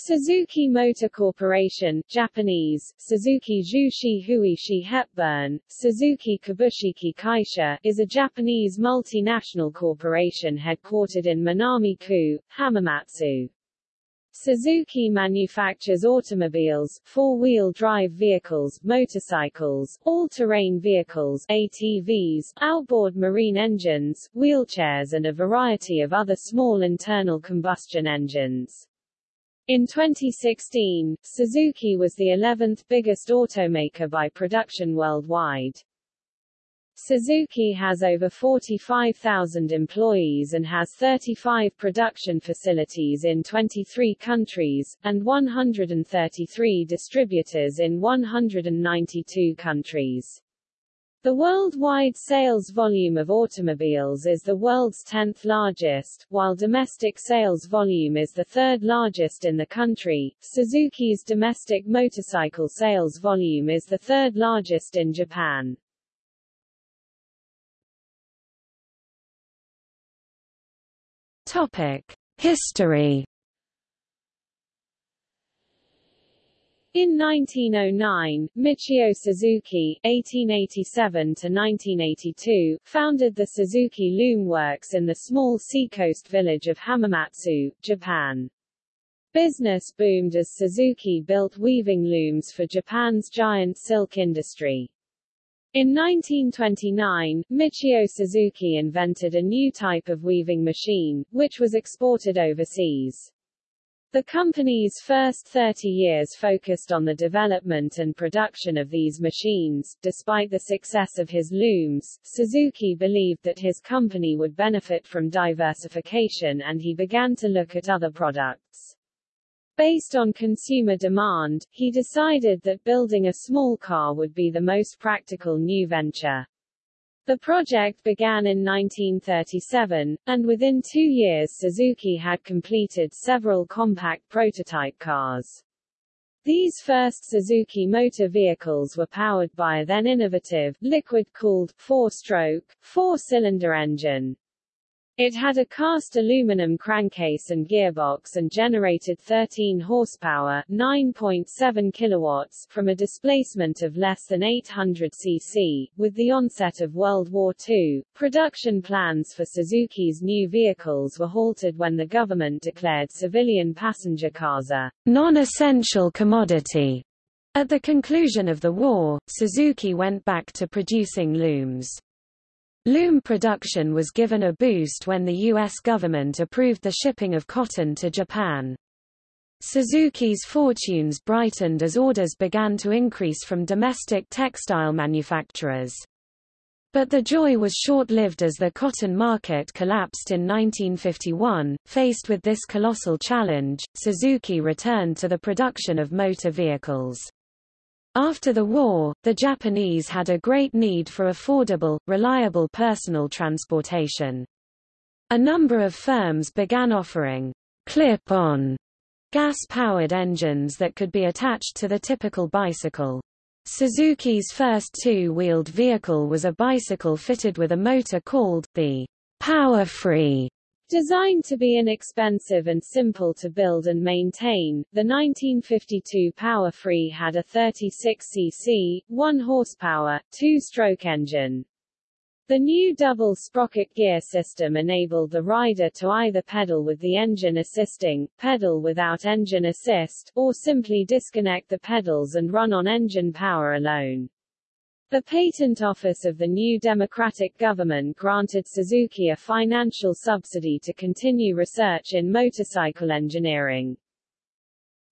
Suzuki Motor Corporation Japanese, Suzuki Jushi Huishi Hepburn, Suzuki Kabushiki Kaisha is a Japanese multinational corporation headquartered in Minami-ku, Hamamatsu. Suzuki manufactures automobiles, four-wheel drive vehicles, motorcycles, all-terrain vehicles ATVs, outboard marine engines, wheelchairs and a variety of other small internal combustion engines. In 2016, Suzuki was the 11th biggest automaker by production worldwide. Suzuki has over 45,000 employees and has 35 production facilities in 23 countries, and 133 distributors in 192 countries. The worldwide sales volume of automobiles is the world's 10th largest, while domestic sales volume is the third largest in the country. Suzuki's domestic motorcycle sales volume is the third largest in Japan. Topic: History In 1909, Michio Suzuki (1887–1982) founded the Suzuki Loom Works in the small seacoast village of Hamamatsu, Japan. Business boomed as Suzuki built weaving looms for Japan's giant silk industry. In 1929, Michio Suzuki invented a new type of weaving machine, which was exported overseas. The company's first 30 years focused on the development and production of these machines. Despite the success of his looms, Suzuki believed that his company would benefit from diversification and he began to look at other products. Based on consumer demand, he decided that building a small car would be the most practical new venture. The project began in 1937, and within two years Suzuki had completed several compact prototype cars. These first Suzuki motor vehicles were powered by a then innovative, liquid-cooled, four-stroke, four-cylinder engine. It had a cast aluminum crankcase and gearbox and generated 13 horsepower 9.7 kilowatts from a displacement of less than 800 cc. With the onset of World War II, production plans for Suzuki's new vehicles were halted when the government declared civilian passenger cars a non-essential commodity. At the conclusion of the war, Suzuki went back to producing looms. Loom production was given a boost when the U.S. government approved the shipping of cotton to Japan. Suzuki's fortunes brightened as orders began to increase from domestic textile manufacturers. But the joy was short-lived as the cotton market collapsed in 1951. Faced with this colossal challenge, Suzuki returned to the production of motor vehicles. After the war, the Japanese had a great need for affordable, reliable personal transportation. A number of firms began offering clip-on gas-powered engines that could be attached to the typical bicycle. Suzuki's first two-wheeled vehicle was a bicycle fitted with a motor called the Power Free. Designed to be inexpensive and simple to build and maintain, the 1952 Power Free had a 36 cc, 1 horsepower, two-stroke engine. The new double sprocket gear system enabled the rider to either pedal with the engine assisting, pedal without engine assist, or simply disconnect the pedals and run on engine power alone. The Patent Office of the new Democratic government granted Suzuki a financial subsidy to continue research in motorcycle engineering.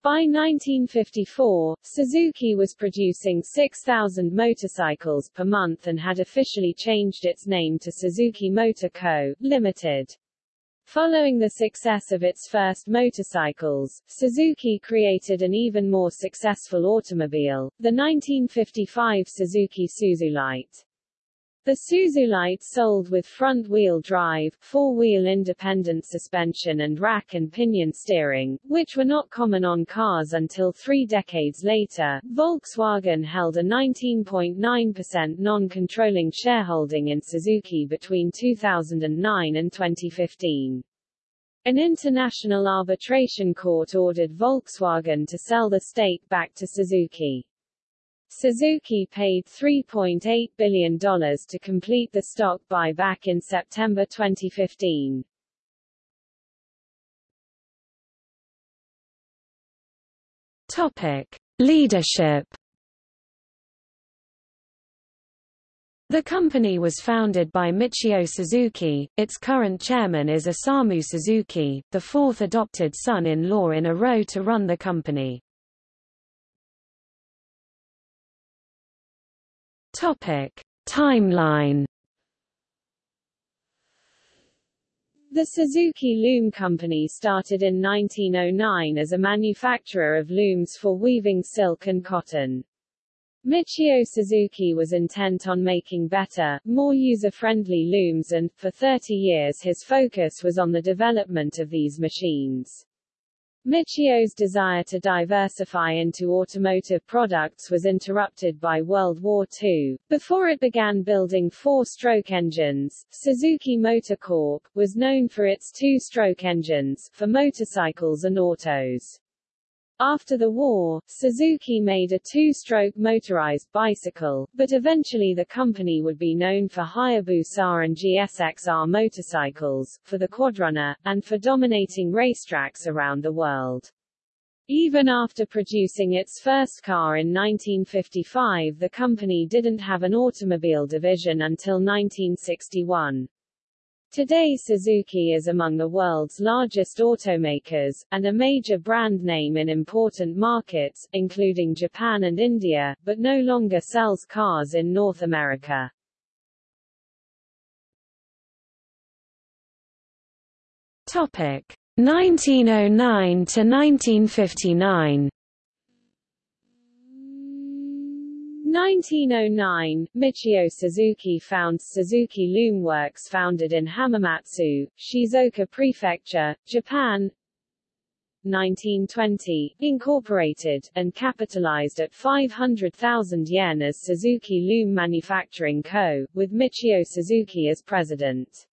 By 1954, Suzuki was producing 6,000 motorcycles per month and had officially changed its name to Suzuki Motor Co., Limited. Following the success of its first motorcycles, Suzuki created an even more successful automobile, the 1955 Suzuki Suzulite. The Suzulite sold with front-wheel drive, four-wheel independent suspension and rack and pinion steering, which were not common on cars until three decades later. Volkswagen held a 19.9% non-controlling shareholding in Suzuki between 2009 and 2015. An international arbitration court ordered Volkswagen to sell the stake back to Suzuki. Suzuki paid $3.8 billion to complete the stock buyback in September 2015. Topic: Leadership. The company was founded by Michio Suzuki. Its current chairman is Osamu Suzuki, the fourth adopted son-in-law in a row to run the company. Topic: Timeline. The Suzuki Loom Company started in 1909 as a manufacturer of looms for weaving silk and cotton. Michio Suzuki was intent on making better, more user-friendly looms and, for 30 years his focus was on the development of these machines. Michio's desire to diversify into automotive products was interrupted by World War II. Before it began building four-stroke engines, Suzuki Motor Corp. was known for its two-stroke engines, for motorcycles and autos. After the war, Suzuki made a two-stroke motorized bicycle, but eventually the company would be known for Hayabusa and GSXR motorcycles, for the Quadrunner, and for dominating racetracks around the world. Even after producing its first car in 1955 the company didn't have an automobile division until 1961. Today Suzuki is among the world's largest automakers, and a major brand name in important markets, including Japan and India, but no longer sells cars in North America. Topic 1909 to 1959 1909, Michio Suzuki founds Suzuki Loom Works founded in Hamamatsu, Shizuoka Prefecture, Japan. 1920, incorporated, and capitalized at 500,000 yen as Suzuki Loom Manufacturing Co., with Michio Suzuki as president.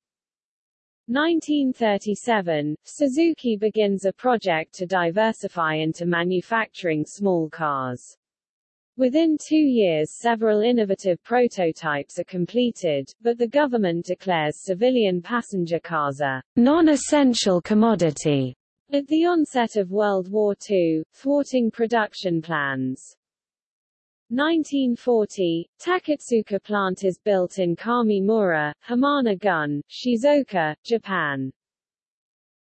1937, Suzuki begins a project to diversify into manufacturing small cars. Within two years several innovative prototypes are completed, but the government declares civilian passenger cars a non-essential commodity at the onset of World War II, thwarting production plans. 1940, Takatsuka plant is built in Kamimura, Hamana-gun, Shizuoka, Japan.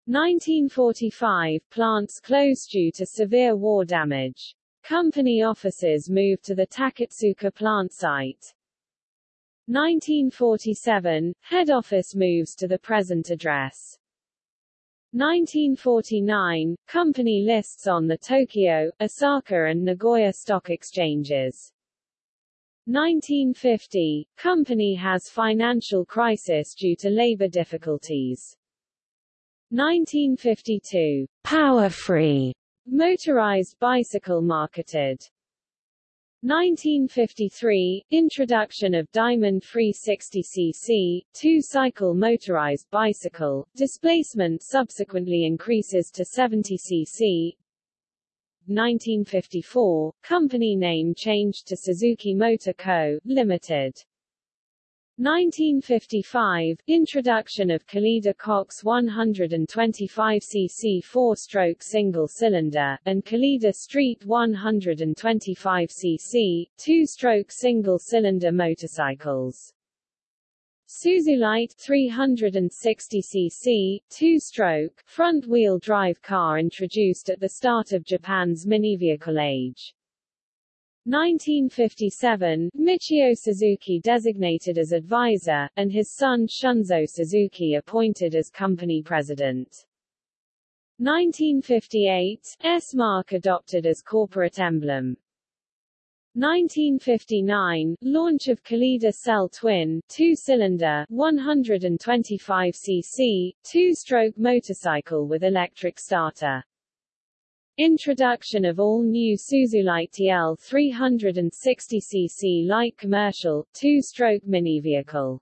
1945, plants close due to severe war damage. Company offices moved to the Takatsuka plant site. 1947, head office moves to the present address. 1949, company lists on the Tokyo, Osaka and Nagoya stock exchanges. 1950, company has financial crisis due to labor difficulties. 1952, power free Motorized bicycle marketed. 1953 – Introduction of Diamond Free 60cc, two-cycle motorized bicycle, displacement subsequently increases to 70cc 1954 – Company name changed to Suzuki Motor Co., Limited 1955 – Introduction of Colleda Cox 125cc four-stroke single-cylinder, and Colleda Street 125cc, two-stroke single-cylinder motorcycles. Suzulite 360cc, two-stroke, front-wheel drive car introduced at the start of Japan's mini-vehicle age. 1957, Michio Suzuki designated as advisor, and his son Shunzo Suzuki appointed as company president. 1958, S-Mark adopted as corporate emblem. 1959, launch of Colleda Cell Twin, two-cylinder, 125cc, two-stroke motorcycle with electric starter. Introduction of all-new Suzulite TL 360cc light commercial, two-stroke mini vehicle.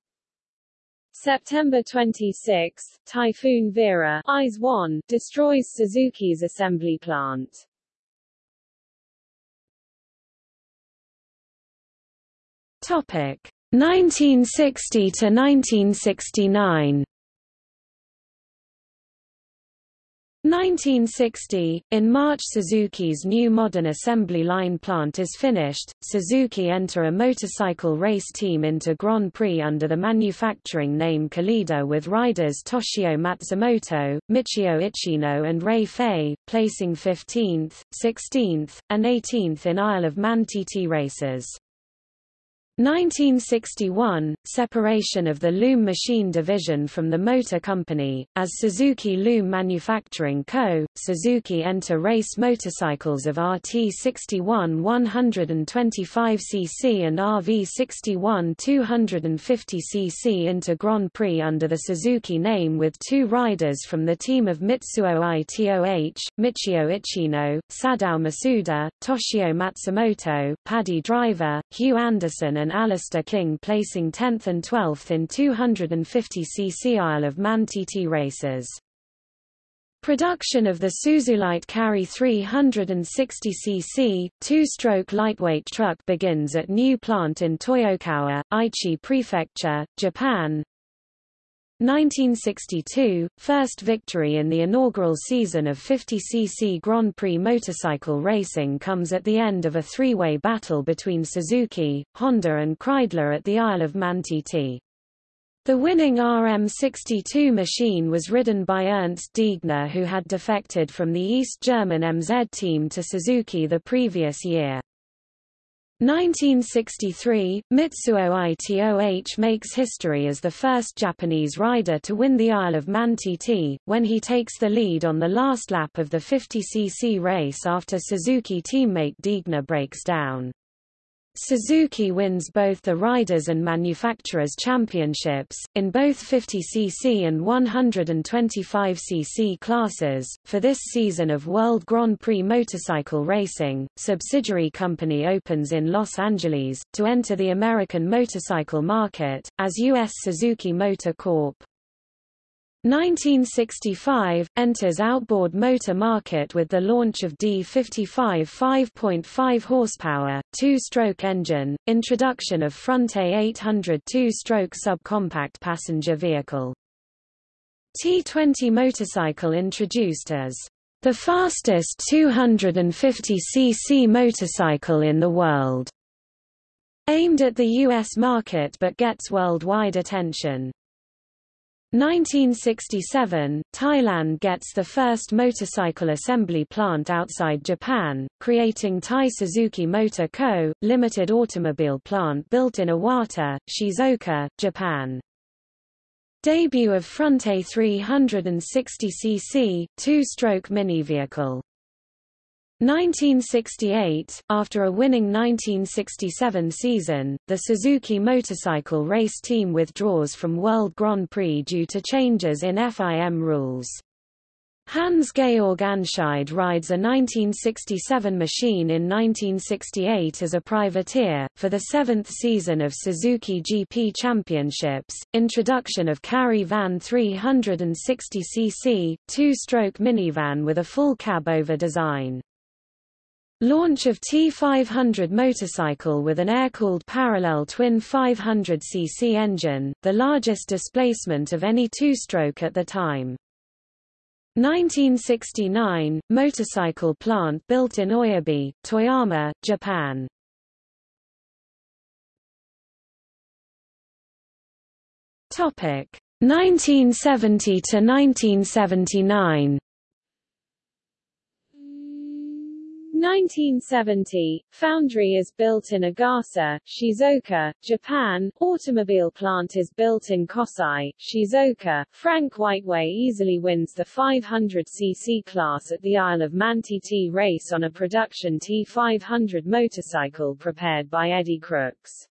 September 26, Typhoon Vera IS 1 destroys Suzuki's assembly plant. Topic 1960 to 1969. 1960, in March Suzuki's new modern assembly line plant is finished, Suzuki enter a motorcycle race team into Grand Prix under the manufacturing name Colleda with riders Toshio Matsumoto, Michio Ichino and Ray Fay, placing 15th, 16th, and 18th in Isle of Man TT races. 1961 – Separation of the Loom Machine Division from the Motor Company, as Suzuki Loom Manufacturing Co., Suzuki enter race motorcycles of RT61 125cc and RV61 250cc into Grand Prix under the Suzuki name with two riders from the team of Mitsuo Itoh, Michio Ichino, Sadao Masuda, Toshio Matsumoto, Paddy Driver, Hugh Anderson and and Alistair King placing 10th and 12th in 250cc Isle of Man TT races. Production of the Suzulite Carry 360cc, two-stroke lightweight truck begins at new plant in Toyokawa, Aichi Prefecture, Japan. 1962, first victory in the inaugural season of 50cc Grand Prix motorcycle racing comes at the end of a three-way battle between Suzuki, Honda and Kreidler at the Isle of Man TT. The winning RM62 machine was ridden by Ernst Degner who had defected from the East German MZ team to Suzuki the previous year. 1963, Mitsuo Itoh makes history as the first Japanese rider to win the Isle of Man TT, when he takes the lead on the last lap of the 50cc race after Suzuki teammate Degner breaks down. Suzuki wins both the Riders and Manufacturers Championships, in both 50cc and 125cc classes. For this season of World Grand Prix motorcycle racing, subsidiary company opens in Los Angeles, to enter the American motorcycle market, as U.S. Suzuki Motor Corp. 1965 – enters outboard motor market with the launch of D55 5.5 horsepower, two-stroke engine, introduction of Fronte 800 two-stroke subcompact passenger vehicle. T20 motorcycle introduced as the fastest 250cc motorcycle in the world, aimed at the U.S. market but gets worldwide attention. 1967, Thailand gets the first motorcycle assembly plant outside Japan, creating Thai Suzuki Motor Co., limited automobile plant built in Iwata, Shizuoka, Japan. Debut of Fronte 360cc, two-stroke mini vehicle. 1968, after a winning 1967 season, the Suzuki motorcycle race team withdraws from World Grand Prix due to changes in FIM rules. Hans-Georg Anscheidt rides a 1967 machine in 1968 as a privateer. For the seventh season of Suzuki GP Championships, introduction of Carry Van 360cc, two-stroke minivan with a full cab-over design. Launch of T500 motorcycle with an air-cooled parallel twin 500cc engine, the largest displacement of any two-stroke at the time. 1969, motorcycle plant built in Oyabe, Toyama, Japan. Topic 1970 to 1979. 1970, foundry is built in Agasa, Shizuoka, Japan, automobile plant is built in Kosai, Shizuoka. Frank Whiteway easily wins the 500cc class at the Isle of Man TT race on a production T500 motorcycle prepared by Eddie Crooks.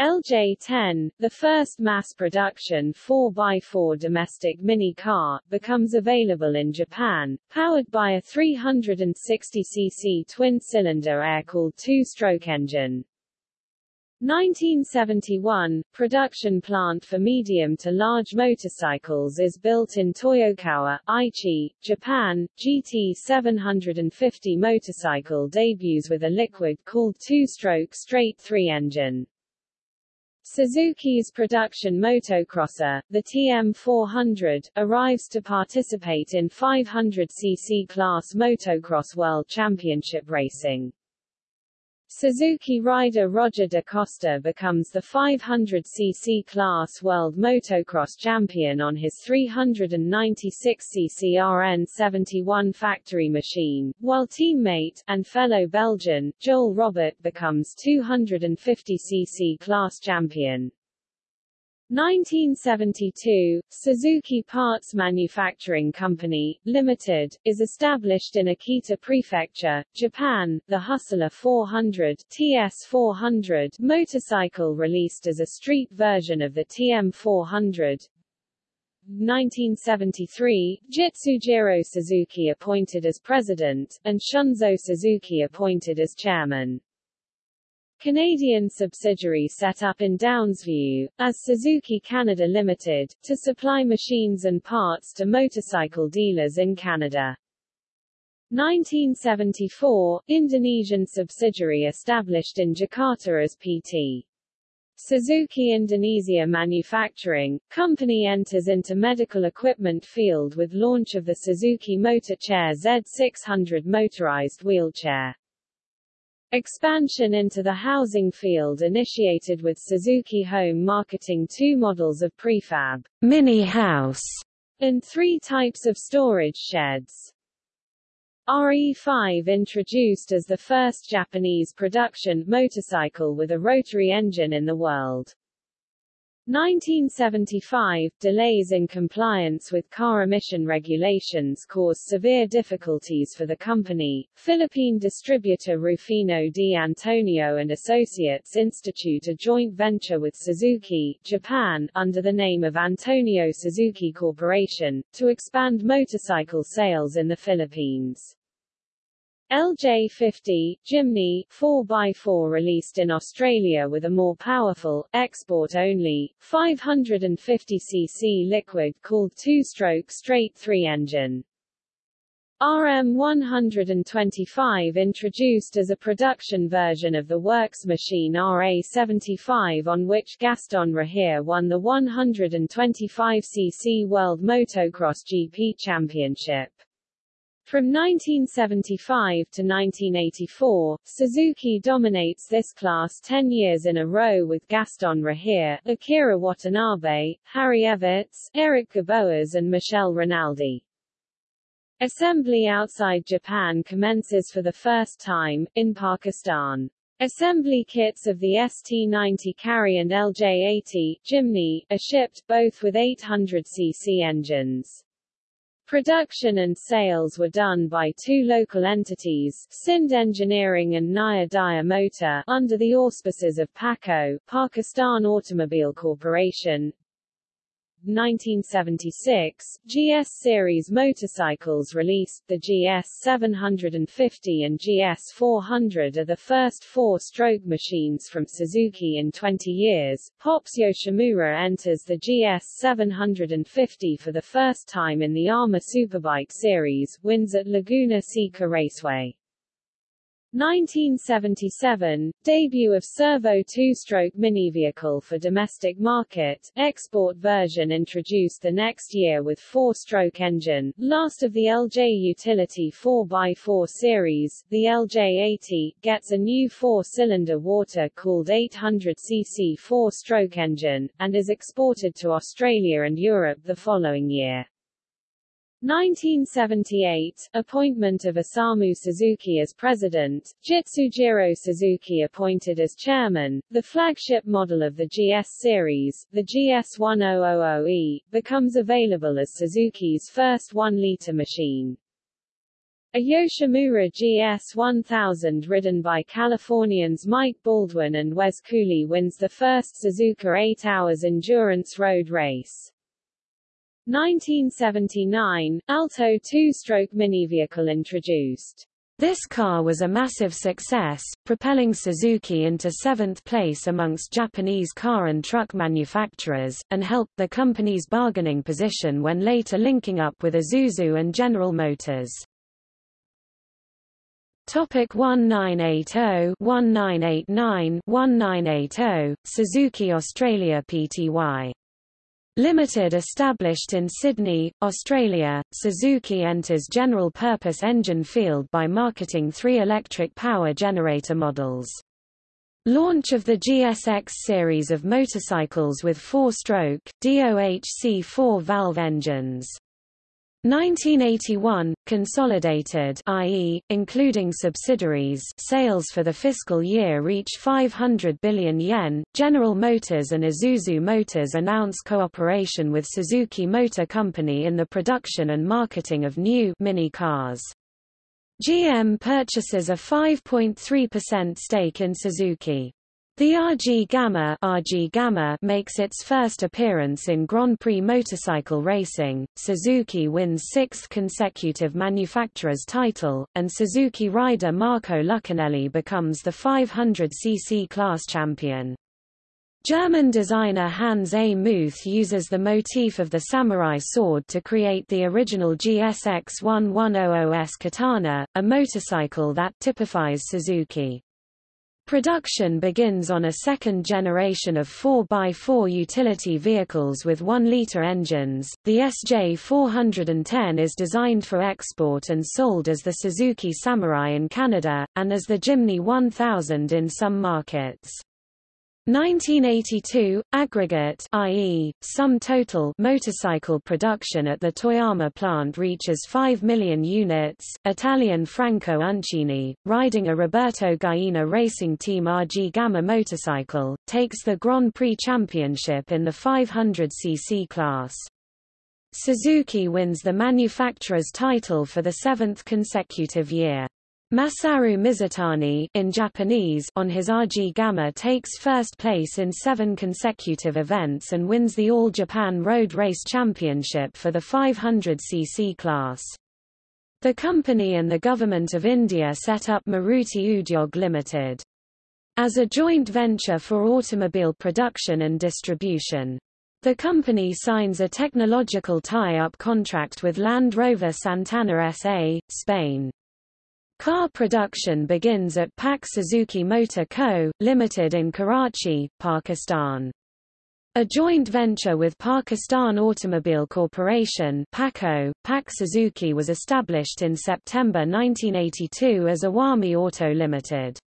LJ-10, the first mass-production 4x4 domestic mini-car, becomes available in Japan, powered by a 360cc twin-cylinder air-cooled two-stroke engine. 1971, production plant for medium to large motorcycles is built in Toyokawa, Aichi, Japan. GT 750 motorcycle debuts with a liquid-cooled two-stroke straight-three engine. Suzuki's production motocrosser, the TM400, arrives to participate in 500cc class motocross world championship racing. Suzuki rider Roger De Coster becomes the 500cc class world motocross champion on his 396cc RN71 factory machine, while teammate, and fellow Belgian, Joel Robert becomes 250cc class champion. 1972, Suzuki Parts Manufacturing Company, Limited, is established in Akita Prefecture, Japan. The Hustler 400 TS400 motorcycle released as a street version of the TM400. 1973, Jitsujiro Suzuki appointed as president, and Shunzo Suzuki appointed as chairman. Canadian subsidiary set up in Downsview, as Suzuki Canada Limited, to supply machines and parts to motorcycle dealers in Canada. 1974, Indonesian subsidiary established in Jakarta as PT. Suzuki Indonesia Manufacturing, company enters into medical equipment field with launch of the Suzuki Motor Chair Z600 motorized wheelchair. Expansion into the housing field initiated with Suzuki Home marketing two models of prefab mini house and three types of storage sheds. RE5 introduced as the first Japanese production motorcycle with a rotary engine in the world. 1975, delays in compliance with car emission regulations caused severe difficulties for the company. Philippine distributor Rufino D. Antonio and Associates institute a joint venture with Suzuki, Japan, under the name of Antonio Suzuki Corporation, to expand motorcycle sales in the Philippines. LJ50, Jimny, 4x4 released in Australia with a more powerful, export-only, 550cc liquid-cooled two-stroke straight-three engine. RM125 introduced as a production version of the works machine RA75 on which Gaston Rahier won the 125cc World Motocross GP Championship. From 1975 to 1984, Suzuki dominates this class 10 years in a row with Gaston Rahier, Akira Watanabe, Harry Everts, Eric Geboers and Michel Rinaldi. Assembly outside Japan commences for the first time, in Pakistan. Assembly kits of the ST-90 Carry and LJ-80 Jimny, are shipped, both with 800cc engines. Production and sales were done by two local entities, Sind Engineering and Naya Motor, under the auspices of PACO, Pakistan Automobile Corporation. 1976, GS series motorcycles released, the GS 750 and GS 400 are the first four-stroke machines from Suzuki in 20 years. Pops Yoshimura enters the GS 750 for the first time in the AHMA Superbike series, wins at Laguna Seca Raceway. 1977, debut of Cervo two-stroke mini vehicle for domestic market, export version introduced the next year with four-stroke engine, last of the LJ Utility 4x4 series, the LJ80, gets a new four-cylinder water-cooled 800cc four-stroke engine, and is exported to Australia and Europe the following year. 1978, appointment of Osamu Suzuki as president, Jitsujiro Suzuki appointed as chairman, the flagship model of the GS series, the GS1000E, becomes available as Suzuki's first 1-liter machine. A Yoshimura GS1000 ridden by Californians Mike Baldwin and Wes Cooley wins the first Suzuka 8 Hours Endurance Road Race. 1979, Alto two-stroke mini vehicle introduced. This car was a massive success, propelling Suzuki into seventh place amongst Japanese car and truck manufacturers, and helped the company's bargaining position when later linking up with Isuzu and General Motors. Topic 1980 1989 1980 Suzuki Australia Pty Limited established in Sydney, Australia, Suzuki enters general-purpose engine field by marketing three electric power generator models. Launch of the GSX series of motorcycles with four-stroke, DOHC four-valve engines. 1981, consolidated i.e., including subsidiaries sales for the fiscal year reach 500 billion yen. General Motors and Isuzu Motors announce cooperation with Suzuki Motor Company in the production and marketing of new mini cars. GM purchases a 5.3% stake in Suzuki. The RG Gamma, RG Gamma makes its first appearance in Grand Prix motorcycle racing, Suzuki wins sixth consecutive manufacturer's title, and Suzuki rider Marco Lucchinelli becomes the 500cc class champion. German designer Hans A. Muth uses the motif of the samurai sword to create the original GSX 1100S Katana, a motorcycle that typifies Suzuki. Production begins on a second generation of 4x4 utility vehicles with 1-litre engines. The SJ410 is designed for export and sold as the Suzuki Samurai in Canada, and as the Jimny 1000 in some markets. 1982, aggregate i.e., sum total motorcycle production at the Toyama plant reaches 5 million units. Italian Franco Uncini, riding a Roberto Gallina racing team RG Gamma motorcycle, takes the Grand Prix championship in the 500cc class. Suzuki wins the manufacturer's title for the seventh consecutive year. Masaru Mizutani in Japanese on his RG Gamma takes first place in seven consecutive events and wins the All Japan Road Race Championship for the 500cc class. The company and the Government of India set up Maruti Udyog Limited as a joint venture for automobile production and distribution. The company signs a technological tie-up contract with Land Rover Santana SA, Spain. Car production begins at Pak Suzuki Motor Co., Limited in Karachi, Pakistan. A joint venture with Pakistan Automobile Corporation PACO, Pak Suzuki was established in September 1982 as Awami Auto Limited.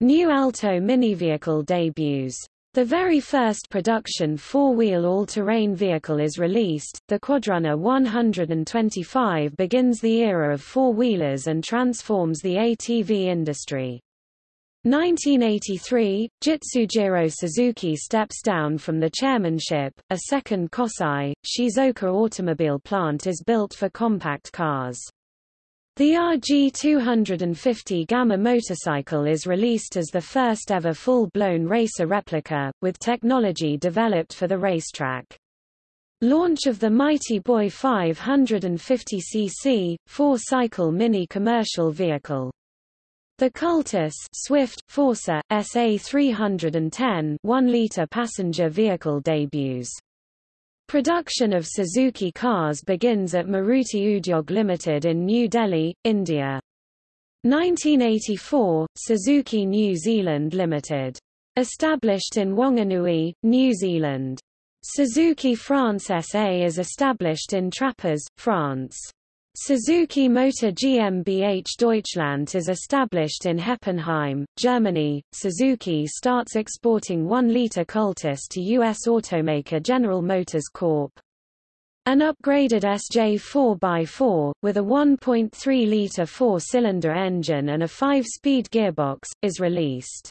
New Alto mini vehicle debuts the very first production four-wheel all-terrain vehicle is released, the Quadrunner 125 begins the era of four-wheelers and transforms the ATV industry. 1983, Jitsujiro Suzuki steps down from the chairmanship, a second Kosai, Shizuoka automobile plant is built for compact cars. The RG250 Gamma motorcycle is released as the first ever full-blown racer replica, with technology developed for the racetrack. Launch of the Mighty Boy 550cc, four-cycle mini commercial vehicle. The Cultus Swift, Forza, SA 310 1-liter passenger vehicle debuts. Production of Suzuki cars begins at Maruti Udyog Limited in New Delhi, India. 1984, Suzuki New Zealand Limited. Established in Wanganui, New Zealand. Suzuki France SA is established in Trappes, France. Suzuki Motor GmbH Deutschland is established in Heppenheim, Germany. Suzuki starts exporting 1-liter Cultus to U.S. automaker General Motors Corp. An upgraded SJ 4x4, with a 1.3-liter four-cylinder engine and a five-speed gearbox, is released.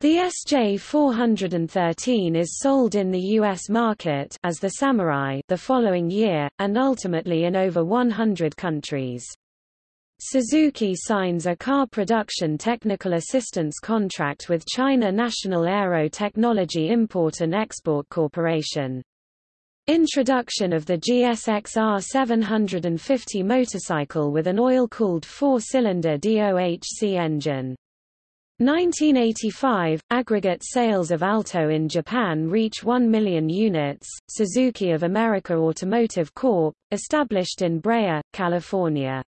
The SJ413 is sold in the U.S. market as the Samurai the following year, and ultimately in over 100 countries. Suzuki signs a car production technical assistance contract with China National Aero Technology Import and Export Corporation. Introduction of the GSX-R 750 motorcycle with an oil-cooled four-cylinder DOHC engine. 1985, aggregate sales of Alto in Japan reach 1 million units. Suzuki of America Automotive Corp., established in Brea, California.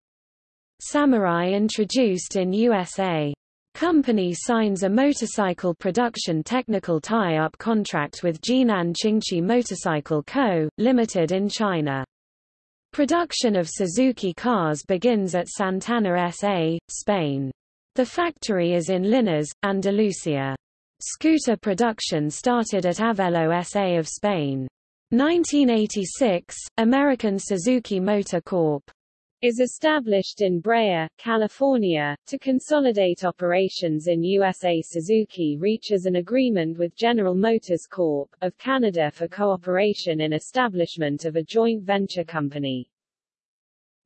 Samurai introduced in USA. Company signs a motorcycle production technical tie-up contract with Jinan Qingqi Motorcycle Co., Limited in China. Production of Suzuki cars begins at Santana SA, Spain. The factory is in Linares, Andalusia. Scooter production started at Avelo SA of Spain. 1986, American Suzuki Motor Corp is established in Brea, California, to consolidate operations in USA. Suzuki reaches an agreement with General Motors Corp. of Canada for cooperation in establishment of a joint venture company.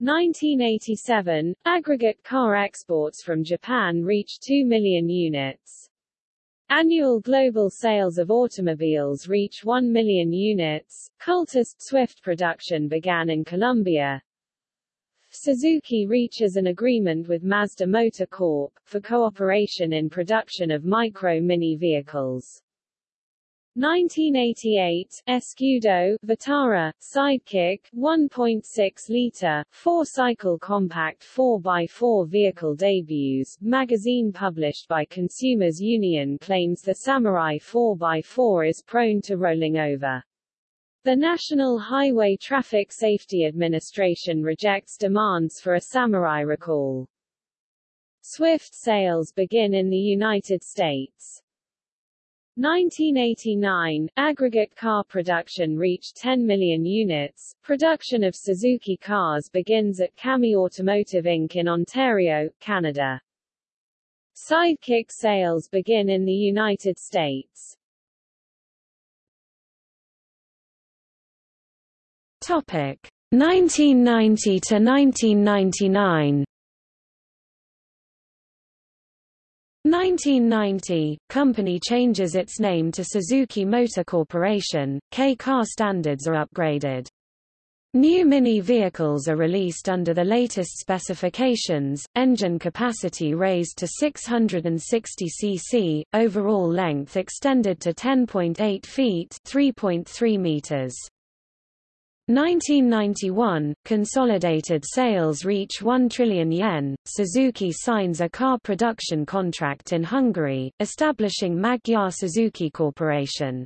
1987, aggregate car exports from Japan reached 2 million units. Annual global sales of automobiles reach 1 million units. Cultus Swift production began in Colombia, Suzuki reaches an agreement with Mazda Motor Corp. for cooperation in production of micro-mini vehicles. 1988, Escudo, Vitara, Sidekick, 1.6-liter, four-cycle compact 4x4 vehicle debuts. Magazine published by Consumers Union claims the Samurai 4x4 is prone to rolling over. The National Highway Traffic Safety Administration rejects demands for a Samurai recall. Swift sales begin in the United States. 1989, aggregate car production reached 10 million units. Production of Suzuki cars begins at CAMI Automotive Inc. in Ontario, Canada. Sidekick sales begin in the United States. Topic 1990 to 1999. 1990, company changes its name to Suzuki Motor Corporation, K-car standards are upgraded. New Mini vehicles are released under the latest specifications, engine capacity raised to 660 cc, overall length extended to 10.8 feet 3.3 meters. 1991, consolidated sales reach 1 trillion yen. Suzuki signs a car production contract in Hungary, establishing Magyar Suzuki Corporation.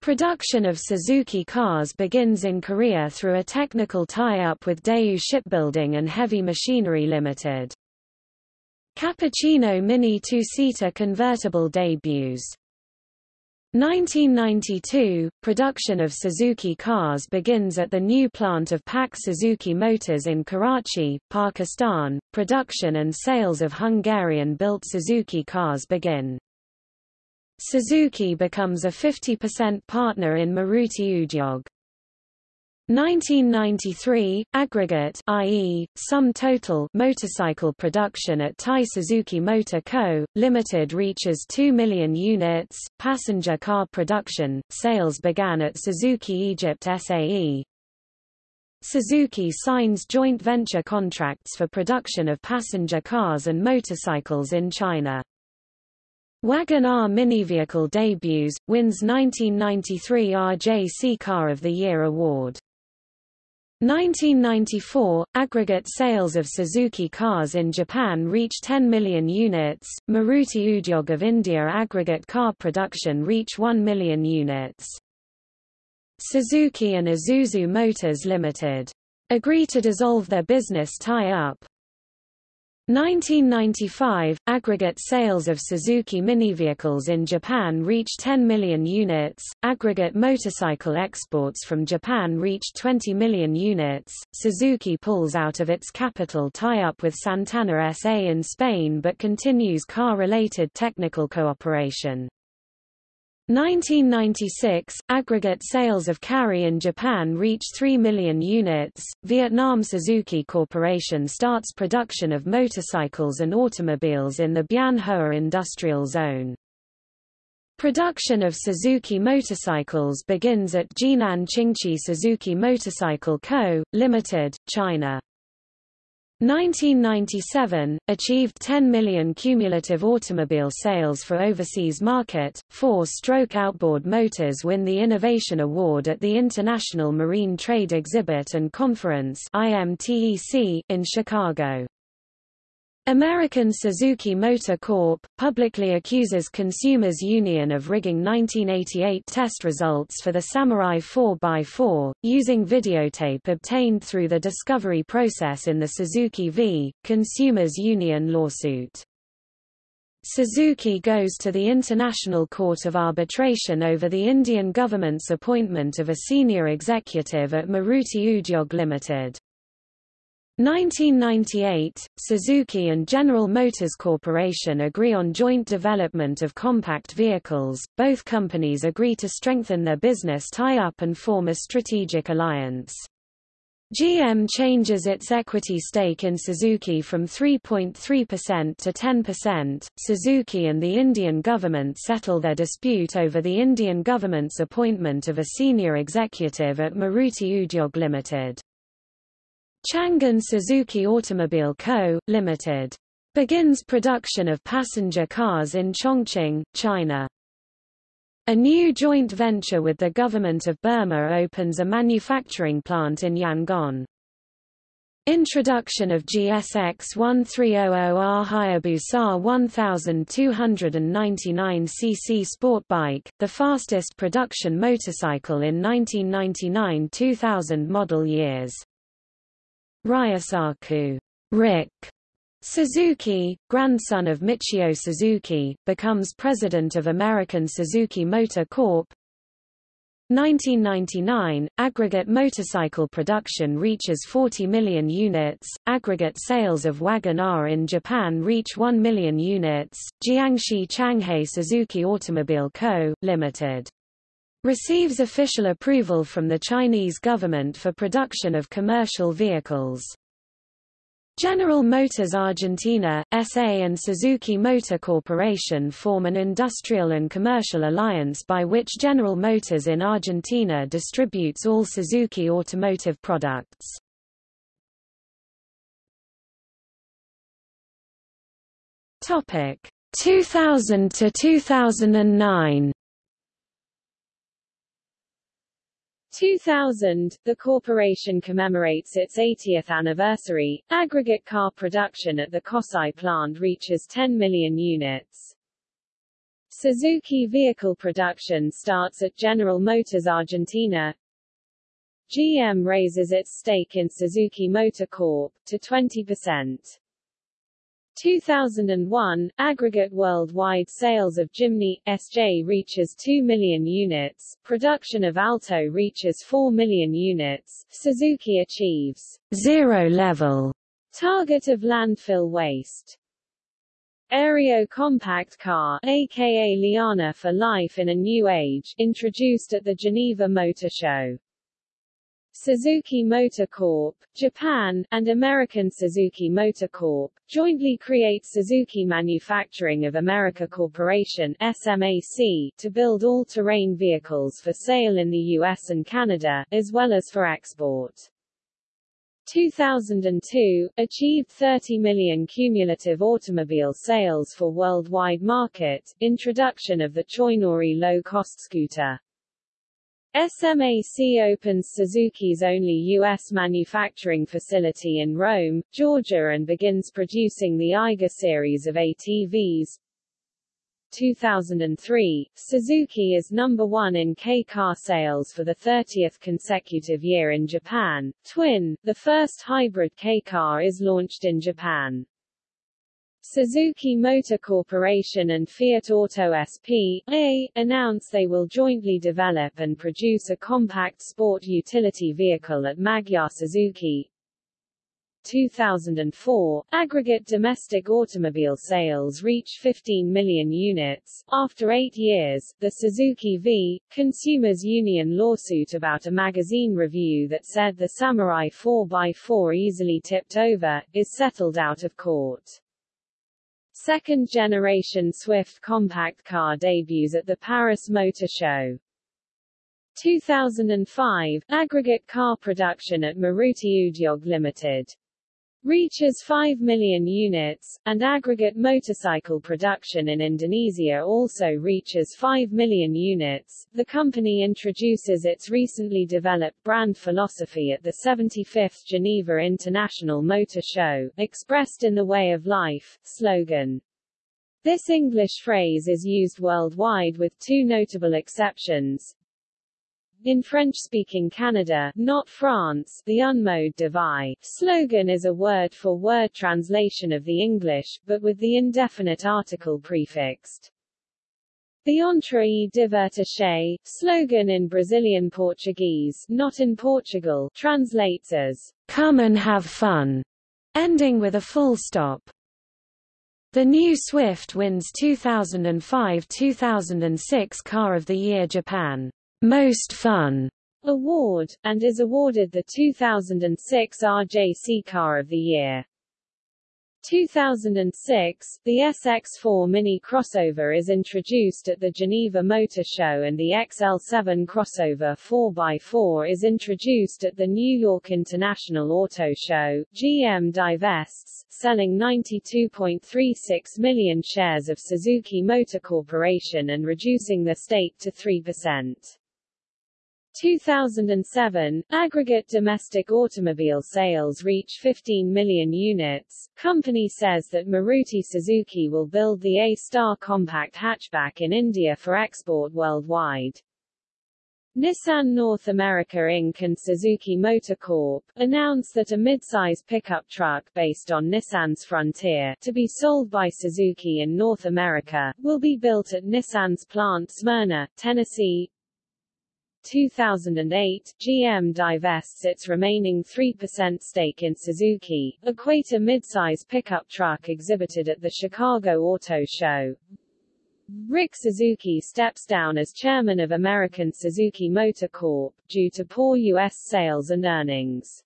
Production of Suzuki cars begins in Korea through a technical tie-up with Daewoo Shipbuilding and Heavy Machinery Limited. Cappuccino Mini two-seater convertible debuts. 1992, production of Suzuki cars begins at the new plant of PAK Suzuki Motors in Karachi, Pakistan. Production and sales of Hungarian-built Suzuki cars begin. Suzuki becomes a 50% partner in Maruti Udyog. 1993, aggregate i.e., sum total motorcycle production at Thai Suzuki Motor Co., Limited reaches 2 million units. Passenger car production, sales began at Suzuki Egypt SAE. Suzuki signs joint venture contracts for production of passenger cars and motorcycles in China. Wagon R mini vehicle debuts, wins 1993 RJC Car of the Year award. 1994, aggregate sales of Suzuki cars in Japan reach 10 million units. Maruti Udyog of India aggregate car production reach 1 million units. Suzuki and Isuzu Motors Limited agree to dissolve their business tie-up. 1995, aggregate sales of Suzuki mini vehicles in Japan reached 10 million units, aggregate motorcycle exports from Japan reached 20 million units. Suzuki pulls out of its capital tie-up with Santana SA in Spain but continues car-related technical cooperation. 1996, aggregate sales of Carry in Japan reach 3 million units. Vietnam Suzuki Corporation starts production of motorcycles and automobiles in the Bien Hoa industrial zone. Production of Suzuki motorcycles begins at Jinan Qingqi Suzuki Motorcycle Co., Limited, China. 1997, achieved 10 million cumulative automobile sales for overseas market. Four-stroke outboard motors win the Innovation Award at the International Marine Trade Exhibit and Conference (IMTEC) in Chicago. American Suzuki Motor Corp. publicly accuses Consumers Union of rigging 1988 test results for the Samurai 4x4, using videotape obtained through the discovery process in the Suzuki v. Consumers Union lawsuit. Suzuki goes to the International Court of Arbitration over the Indian government's appointment of a senior executive at Maruti Udyog Limited. 1998, Suzuki and General Motors Corporation agree on joint development of compact vehicles. Both companies agree to strengthen their business tie-up and form a strategic alliance. GM changes its equity stake in Suzuki from 3.3% to 10%. Suzuki and the Indian government settle their dispute over the Indian government's appointment of a senior executive at Maruti Udyog Limited. Changan Suzuki Automobile Co., Ltd. begins production of passenger cars in Chongqing, China. A new joint venture with the government of Burma opens a manufacturing plant in Yangon. Introduction of GSX 1300R Hayabusa 1299cc sport bike, the fastest production motorcycle in 1999-2000 model years. Ryosaku Rick Suzuki, grandson of Michio Suzuki, becomes president of American Suzuki Motor Corp. 1999, aggregate motorcycle production reaches 40 million units, aggregate sales of Wagon R in Japan reach 1 million units, Jiangxi Changhe Suzuki Automobile Co., Limited receives official approval from the Chinese government for production of commercial vehicles. General Motors Argentina, SA and Suzuki Motor Corporation form an industrial and commercial alliance by which General Motors in Argentina distributes all Suzuki automotive products. Topic 2000 to 2009 2000, the corporation commemorates its 80th anniversary. Aggregate car production at the Kosai plant reaches 10 million units. Suzuki vehicle production starts at General Motors Argentina. GM raises its stake in Suzuki Motor Corp. to 20%. 2001, aggregate worldwide sales of Jimny, SJ reaches 2 million units, production of Alto reaches 4 million units, Suzuki achieves zero level target of landfill waste. Aerio compact car, aka Liana for Life in a New Age, introduced at the Geneva Motor Show. Suzuki Motor Corp., Japan, and American Suzuki Motor Corp. jointly create Suzuki Manufacturing of America Corporation SMAC to build all-terrain vehicles for sale in the US and Canada, as well as for export. 2002, achieved 30 million cumulative automobile sales for worldwide market, introduction of the Choinori low-cost scooter. SMAC opens Suzuki's only U.S. manufacturing facility in Rome, Georgia and begins producing the Eiger series of ATVs. 2003, Suzuki is number one in K-car sales for the 30th consecutive year in Japan. Twin, the first hybrid K-car is launched in Japan. Suzuki Motor Corporation and Fiat Auto S.p.A. announce they will jointly develop and produce a compact sport utility vehicle at Magyar Suzuki. 2004, aggregate domestic automobile sales reach 15 million units. After eight years, the Suzuki v. Consumers Union lawsuit about a magazine review that said the Samurai 4x4 easily tipped over, is settled out of court. Second-generation Swift compact car debuts at the Paris Motor Show. 2005, aggregate car production at Maruti Udyog Limited reaches 5 million units, and aggregate motorcycle production in Indonesia also reaches 5 million units. The company introduces its recently developed brand philosophy at the 75th Geneva International Motor Show, expressed in the Way of Life slogan. This English phrase is used worldwide with two notable exceptions, in French-speaking Canada, not France, the unmode de vie slogan is a word-for-word -word translation of the English, but with the indefinite article prefixed. The Entre e divertir slogan in Brazilian Portuguese, not in Portugal, translates as come and have fun, ending with a full stop. The new Swift wins 2005-2006 Car of the Year Japan. Most Fun award, and is awarded the 2006 RJC Car of the Year. 2006, the SX4 Mini crossover is introduced at the Geneva Motor Show and the XL7 crossover 4x4 is introduced at the New York International Auto Show. GM divests, selling 92.36 million shares of Suzuki Motor Corporation and reducing the stake to 3%. 2007, aggregate domestic automobile sales reach 15 million units. Company says that Maruti Suzuki will build the A-Star compact hatchback in India for export worldwide. Nissan North America Inc. and Suzuki Motor Corp. announced that a midsize pickup truck based on Nissan's Frontier, to be sold by Suzuki in North America, will be built at Nissan's plant Smyrna, Tennessee, 2008, GM divests its remaining 3% stake in Suzuki. Equator midsize pickup truck exhibited at the Chicago Auto Show. Rick Suzuki steps down as chairman of American Suzuki Motor Corp. due to poor U.S. sales and earnings.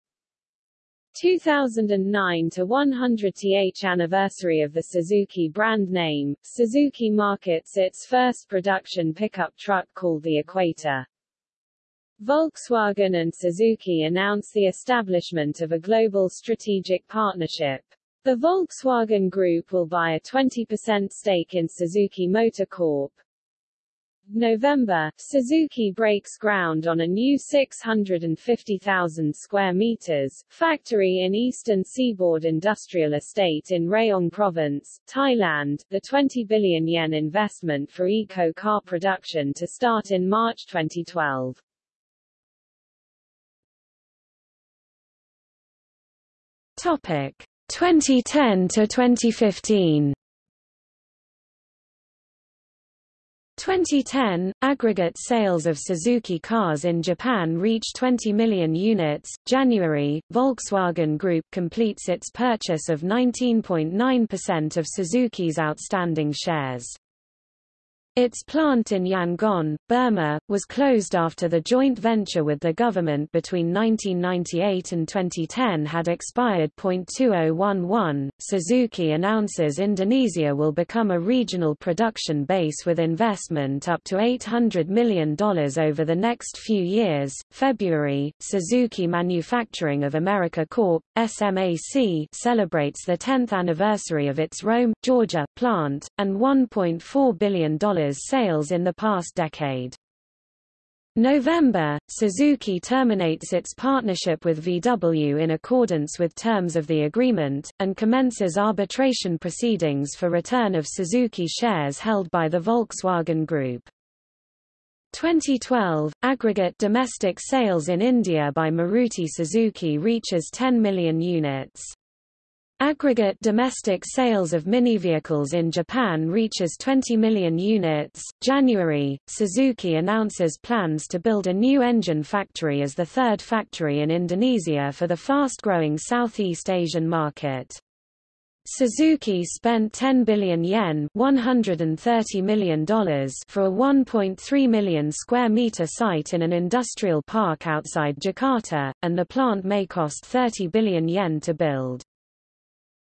2009 to 100th anniversary of the Suzuki brand name, Suzuki markets its first production pickup truck called the Equator. Volkswagen and Suzuki announced the establishment of a global strategic partnership. The Volkswagen Group will buy a 20% stake in Suzuki Motor Corp. November, Suzuki breaks ground on a new 650,000 square meters factory in Eastern Seaboard Industrial Estate in Rayong Province, Thailand. The 20 billion yen investment for eco car production to start in March 2012. Topic 2010 to 2015. 2010, aggregate sales of Suzuki cars in Japan reached 20 million units. January, Volkswagen Group completes its purchase of 19.9% of Suzuki's outstanding shares. Its plant in Yangon, Burma, was closed after the joint venture with the government between 1998 and 2010 had expired. 2011, Suzuki announces Indonesia will become a regional production base with investment up to $800 million over the next few years. February, Suzuki Manufacturing of America Corp. SMAC celebrates the 10th anniversary of its Rome, Georgia, plant, and $1.4 billion sales in the past decade. November, Suzuki terminates its partnership with VW in accordance with terms of the agreement, and commences arbitration proceedings for return of Suzuki shares held by the Volkswagen Group. 2012, aggregate domestic sales in India by Maruti Suzuki reaches 10 million units. Aggregate domestic sales of mini vehicles in Japan reaches 20 million units. January, Suzuki announces plans to build a new engine factory as the third factory in Indonesia for the fast-growing Southeast Asian market. Suzuki spent 10 billion yen $130 million for a 1.3 million square meter site in an industrial park outside Jakarta, and the plant may cost 30 billion yen to build.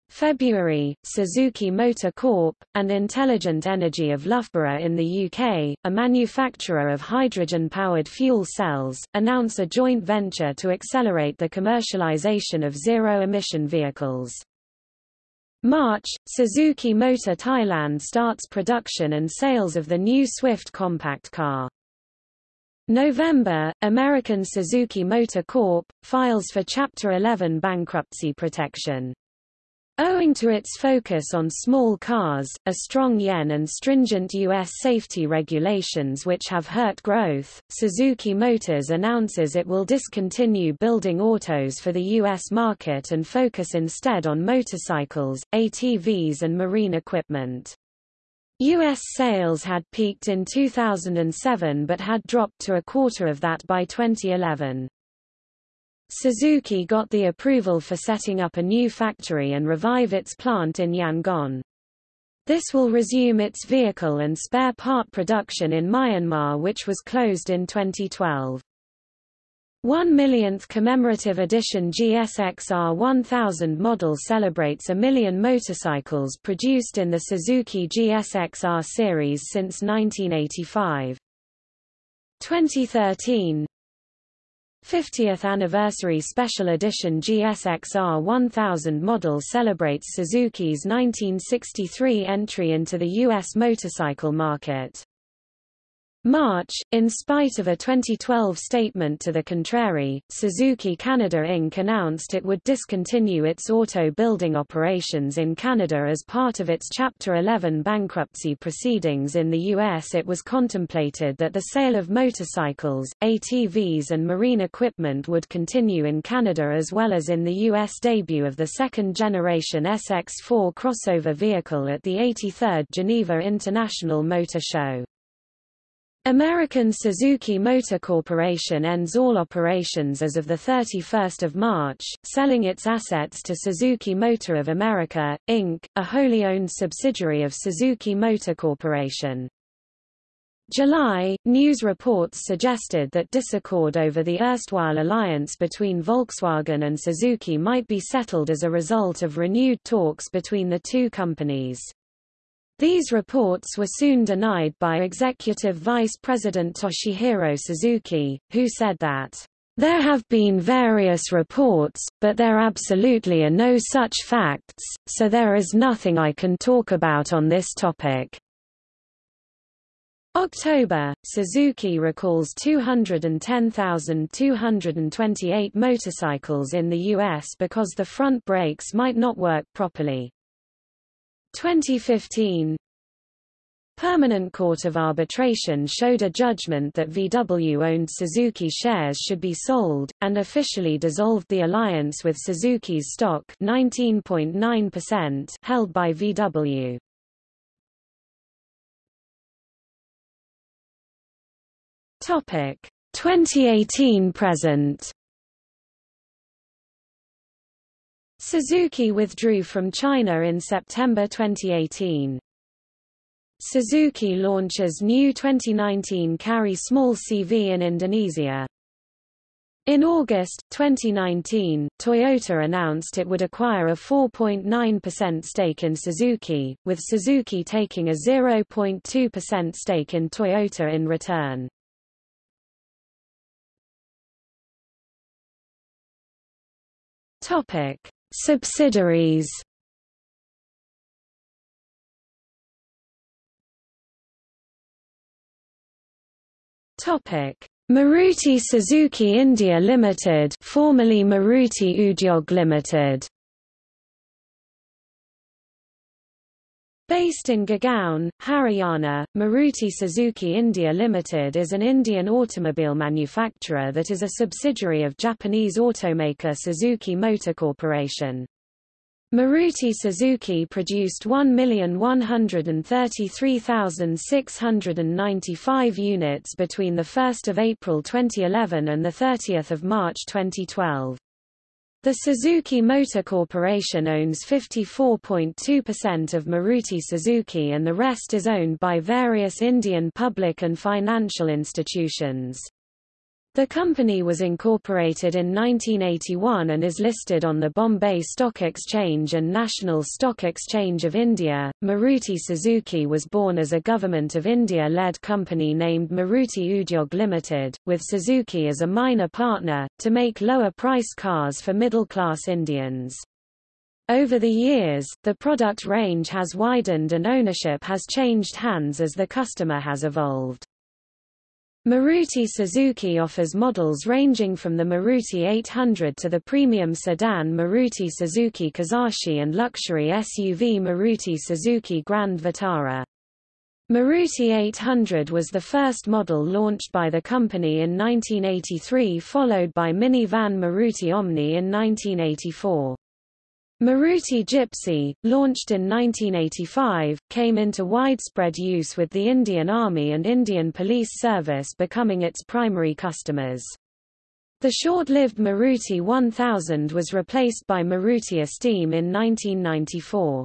February, Suzuki Motor Corp., and Intelligent Energy of Loughborough in the UK, a manufacturer of hydrogen-powered fuel cells, announce a joint venture to accelerate the commercialization of zero-emission vehicles. March, Suzuki Motor Thailand starts production and sales of the new Swift compact car. November, American Suzuki Motor Corp. files for Chapter 11 bankruptcy protection. Owing to its focus on small cars, a strong yen and stringent U.S. safety regulations which have hurt growth, Suzuki Motors announces it will discontinue building autos for the U.S. market and focus instead on motorcycles, ATVs and marine equipment. U.S. sales had peaked in 2007 but had dropped to a quarter of that by 2011. Suzuki got the approval for setting up a new factory and revive its plant in Yangon. This will resume its vehicle and spare part production in Myanmar which was closed in 2012. 1 millionth commemorative edition GSXR 1000 model celebrates a million motorcycles produced in the Suzuki GSXR series since 1985. 2013 50th Anniversary Special Edition GSXR 1000 model celebrates Suzuki's 1963 entry into the U.S. motorcycle market. March, in spite of a 2012 statement to the contrary, Suzuki Canada Inc. announced it would discontinue its auto building operations in Canada as part of its Chapter 11 bankruptcy proceedings in the U.S. It was contemplated that the sale of motorcycles, ATVs and marine equipment would continue in Canada as well as in the U.S. debut of the second-generation SX4 crossover vehicle at the 83rd Geneva International Motor Show. American Suzuki Motor Corporation ends all operations as of 31 March, selling its assets to Suzuki Motor of America, Inc., a wholly owned subsidiary of Suzuki Motor Corporation. July, news reports suggested that disaccord over the erstwhile alliance between Volkswagen and Suzuki might be settled as a result of renewed talks between the two companies. These reports were soon denied by Executive Vice President Toshihiro Suzuki, who said that, "...there have been various reports, but there absolutely are no such facts, so there is nothing I can talk about on this topic." October, Suzuki recalls 210,228 motorcycles in the U.S. because the front brakes might not work properly. 2015 Permanent Court of Arbitration showed a judgment that VW-owned Suzuki shares should be sold, and officially dissolved the alliance with Suzuki's stock 19.9% held by VW. Topic 2018 present Suzuki withdrew from China in September 2018. Suzuki launches new 2019 Carry Small CV in Indonesia. In August 2019, Toyota announced it would acquire a 4.9% stake in Suzuki, with Suzuki taking a 0.2% stake in Toyota in return. Topic: Subsidiaries Topic: Maruti Suzuki India Limited, formerly Maruti Udyog Limited. Based in Gurgaon, Haryana, Maruti Suzuki India Limited is an Indian automobile manufacturer that is a subsidiary of Japanese automaker Suzuki Motor Corporation. Maruti Suzuki produced 1,133,695 units between 1 April 2011 and 30 March 2012. The Suzuki Motor Corporation owns 54.2% of Maruti Suzuki and the rest is owned by various Indian public and financial institutions. The company was incorporated in 1981 and is listed on the Bombay Stock Exchange and National Stock Exchange of India. Maruti Suzuki was born as a Government of India led company named Maruti Udyog Limited, with Suzuki as a minor partner, to make lower price cars for middle class Indians. Over the years, the product range has widened and ownership has changed hands as the customer has evolved. Maruti Suzuki offers models ranging from the Maruti 800 to the premium sedan Maruti Suzuki Kizashi and luxury SUV Maruti Suzuki Grand Vitara. Maruti 800 was the first model launched by the company in 1983 followed by minivan Maruti Omni in 1984. Maruti Gypsy, launched in 1985, came into widespread use with the Indian Army and Indian Police Service becoming its primary customers. The short-lived Maruti 1000 was replaced by Maruti Esteem in 1994.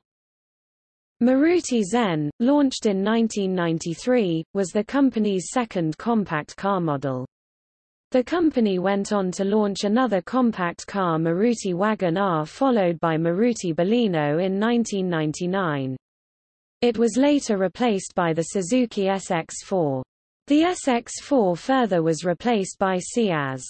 Maruti Zen, launched in 1993, was the company's second compact car model. The company went on to launch another compact car Maruti Wagon R followed by Maruti Baleno in 1999. It was later replaced by the Suzuki SX4. The SX4 further was replaced by Ciaz.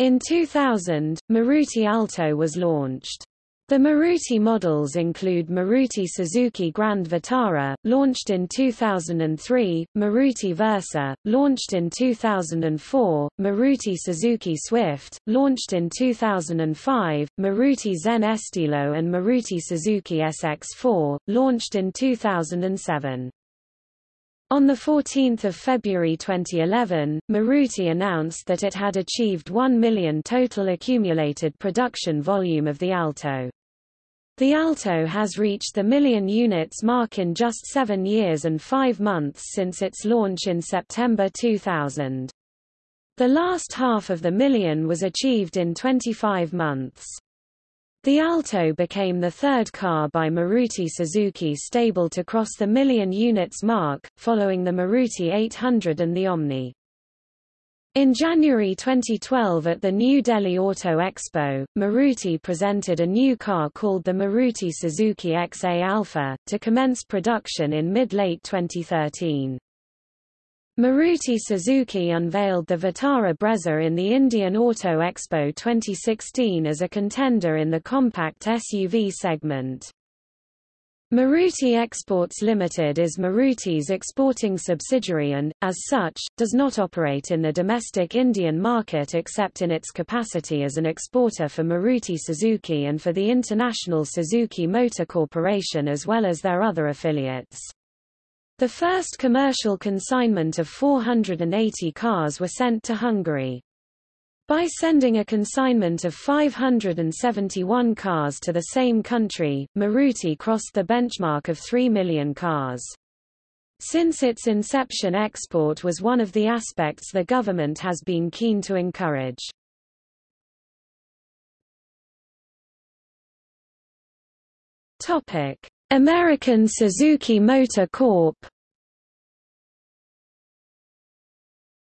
In 2000, Maruti Alto was launched. The Maruti models include Maruti Suzuki Grand Vitara, launched in 2003, Maruti Versa, launched in 2004, Maruti Suzuki Swift, launched in 2005, Maruti Zen Estilo and Maruti Suzuki SX4, launched in 2007. On 14 February 2011, Maruti announced that it had achieved 1 million total accumulated production volume of the Alto. The Alto has reached the million units mark in just seven years and five months since its launch in September 2000. The last half of the million was achieved in 25 months. The Alto became the third car by Maruti Suzuki stable to cross the million units mark, following the Maruti 800 and the Omni. In January 2012 at the New Delhi Auto Expo, Maruti presented a new car called the Maruti Suzuki XA Alpha, to commence production in mid-late 2013. Maruti Suzuki unveiled the Vitara Brezza in the Indian Auto Expo 2016 as a contender in the compact SUV segment. Maruti Exports Limited is Maruti's exporting subsidiary and, as such, does not operate in the domestic Indian market except in its capacity as an exporter for Maruti Suzuki and for the International Suzuki Motor Corporation as well as their other affiliates. The first commercial consignment of 480 cars were sent to Hungary. By sending a consignment of 571 cars to the same country, Maruti crossed the benchmark of 3 million cars. Since its inception export was one of the aspects the government has been keen to encourage. Topic: American Suzuki Motor Corp.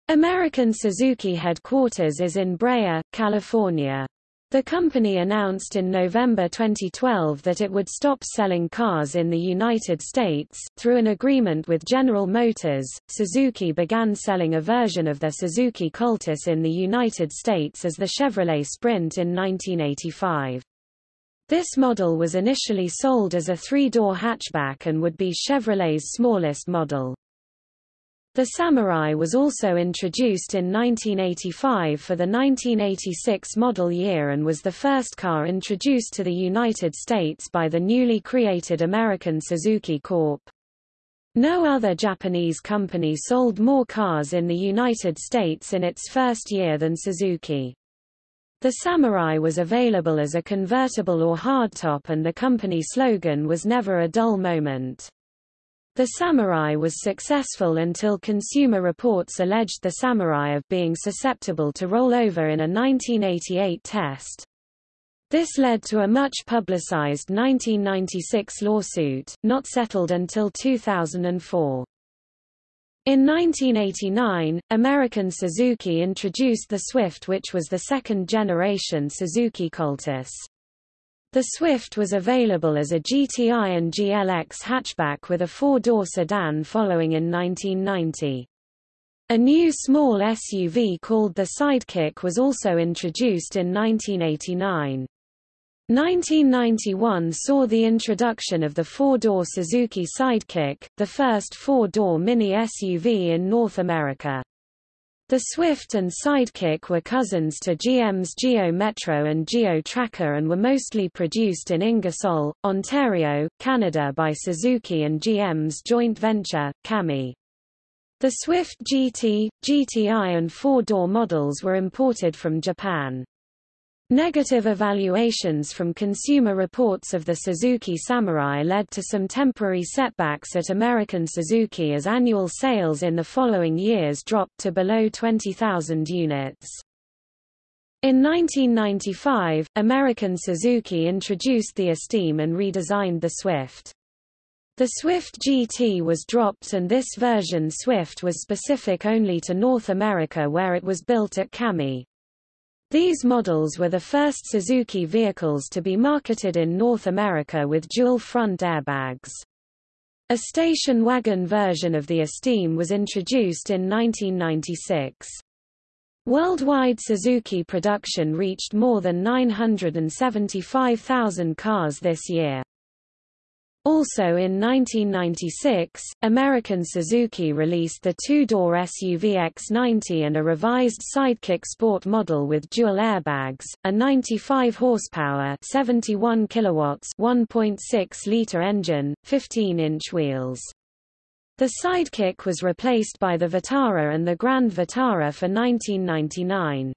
American Suzuki headquarters is in Brea, California. The company announced in November 2012 that it would stop selling cars in the United States. Through an agreement with General Motors, Suzuki began selling a version of their Suzuki Cultus in the United States as the Chevrolet Sprint in 1985. This model was initially sold as a three-door hatchback and would be Chevrolet's smallest model. The Samurai was also introduced in 1985 for the 1986 model year and was the first car introduced to the United States by the newly created American Suzuki Corp. No other Japanese company sold more cars in the United States in its first year than Suzuki. The Samurai was available as a convertible or hardtop and the company slogan was never a dull moment. The Samurai was successful until Consumer Reports alleged the Samurai of being susceptible to rollover in a 1988 test. This led to a much publicized 1996 lawsuit, not settled until 2004. In 1989, American Suzuki introduced the Swift which was the second-generation Suzuki Cultus. The Swift was available as a GTI and GLX hatchback with a four-door sedan following in 1990. A new small SUV called the Sidekick was also introduced in 1989. 1991 saw the introduction of the four-door Suzuki Sidekick, the first four-door mini SUV in North America. The Swift and Sidekick were cousins to GM's Geo Metro and Geo Tracker and were mostly produced in Ingersoll, Ontario, Canada by Suzuki and GM's joint venture, CAMI. The Swift GT, GTI and four-door models were imported from Japan. Negative evaluations from Consumer Reports of the Suzuki Samurai led to some temporary setbacks at American Suzuki as annual sales in the following years dropped to below 20,000 units. In 1995, American Suzuki introduced the Esteem and redesigned the Swift. The Swift GT was dropped and this version Swift was specific only to North America where it was built at CAMI. These models were the first Suzuki vehicles to be marketed in North America with dual front airbags. A station wagon version of the Esteem was introduced in 1996. Worldwide Suzuki production reached more than 975,000 cars this year. Also in 1996, American Suzuki released the two-door SUV X90 and a revised Sidekick Sport model with dual airbags, a 95 horsepower 71 kilowatts 1.6-liter engine, 15-inch wheels. The Sidekick was replaced by the Vitara and the Grand Vitara for 1999.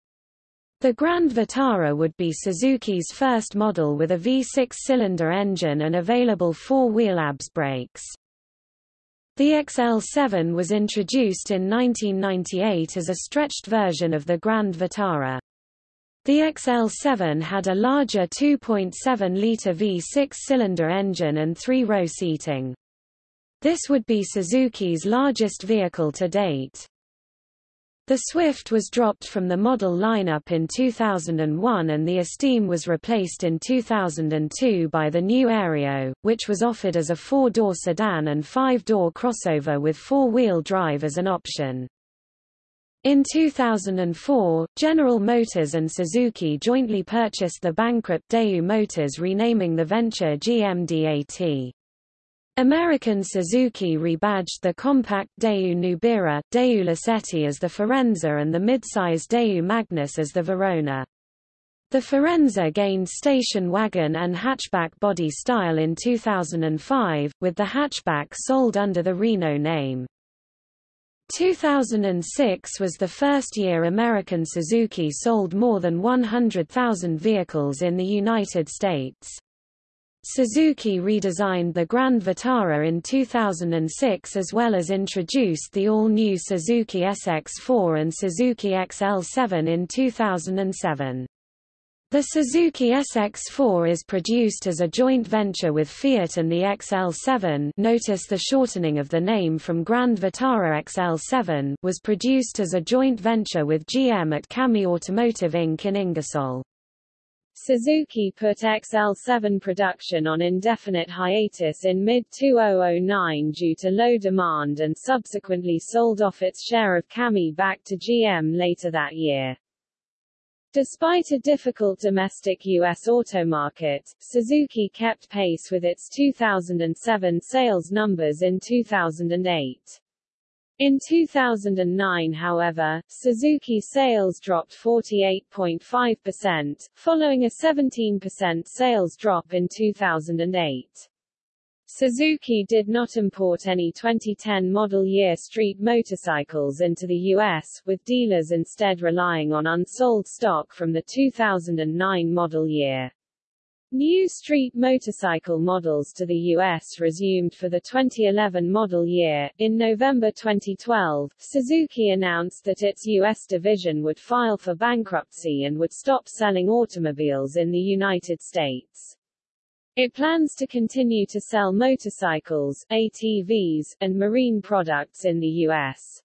The Grand Vitara would be Suzuki's first model with a V6-cylinder engine and available four-wheel ABS brakes. The XL7 was introduced in 1998 as a stretched version of the Grand Vitara. The XL7 had a larger 2.7-litre V6-cylinder engine and three-row seating. This would be Suzuki's largest vehicle to date. The Swift was dropped from the model lineup in 2001 and the Esteem was replaced in 2002 by the new Aerio, which was offered as a four-door sedan and five-door crossover with four-wheel drive as an option. In 2004, General Motors and Suzuki jointly purchased the bankrupt Daewoo Motors renaming the venture GMDAT. American Suzuki rebadged the compact Daewoo Nubira, Daewoo Lacetti as the Forenza and the midsize Daewoo Magnus as the Verona. The Forenza gained station wagon and hatchback body style in 2005, with the hatchback sold under the Reno name. 2006 was the first year American Suzuki sold more than 100,000 vehicles in the United States. Suzuki redesigned the Grand Vitara in 2006 as well as introduced the all-new Suzuki SX4 and Suzuki XL7 in 2007. The Suzuki SX4 is produced as a joint venture with Fiat and the XL7 notice the shortening of the name from Grand Vitara XL7 was produced as a joint venture with GM at CAMI Automotive Inc. in Ingersoll. Suzuki put XL7 production on indefinite hiatus in mid-2009 due to low demand and subsequently sold off its share of CAMI back to GM later that year. Despite a difficult domestic U.S. auto market, Suzuki kept pace with its 2007 sales numbers in 2008. In 2009 however, Suzuki sales dropped 48.5%, following a 17% sales drop in 2008. Suzuki did not import any 2010 model year street motorcycles into the U.S., with dealers instead relying on unsold stock from the 2009 model year. New street motorcycle models to the U.S. resumed for the 2011 model year. In November 2012, Suzuki announced that its U.S. division would file for bankruptcy and would stop selling automobiles in the United States. It plans to continue to sell motorcycles, ATVs, and marine products in the U.S.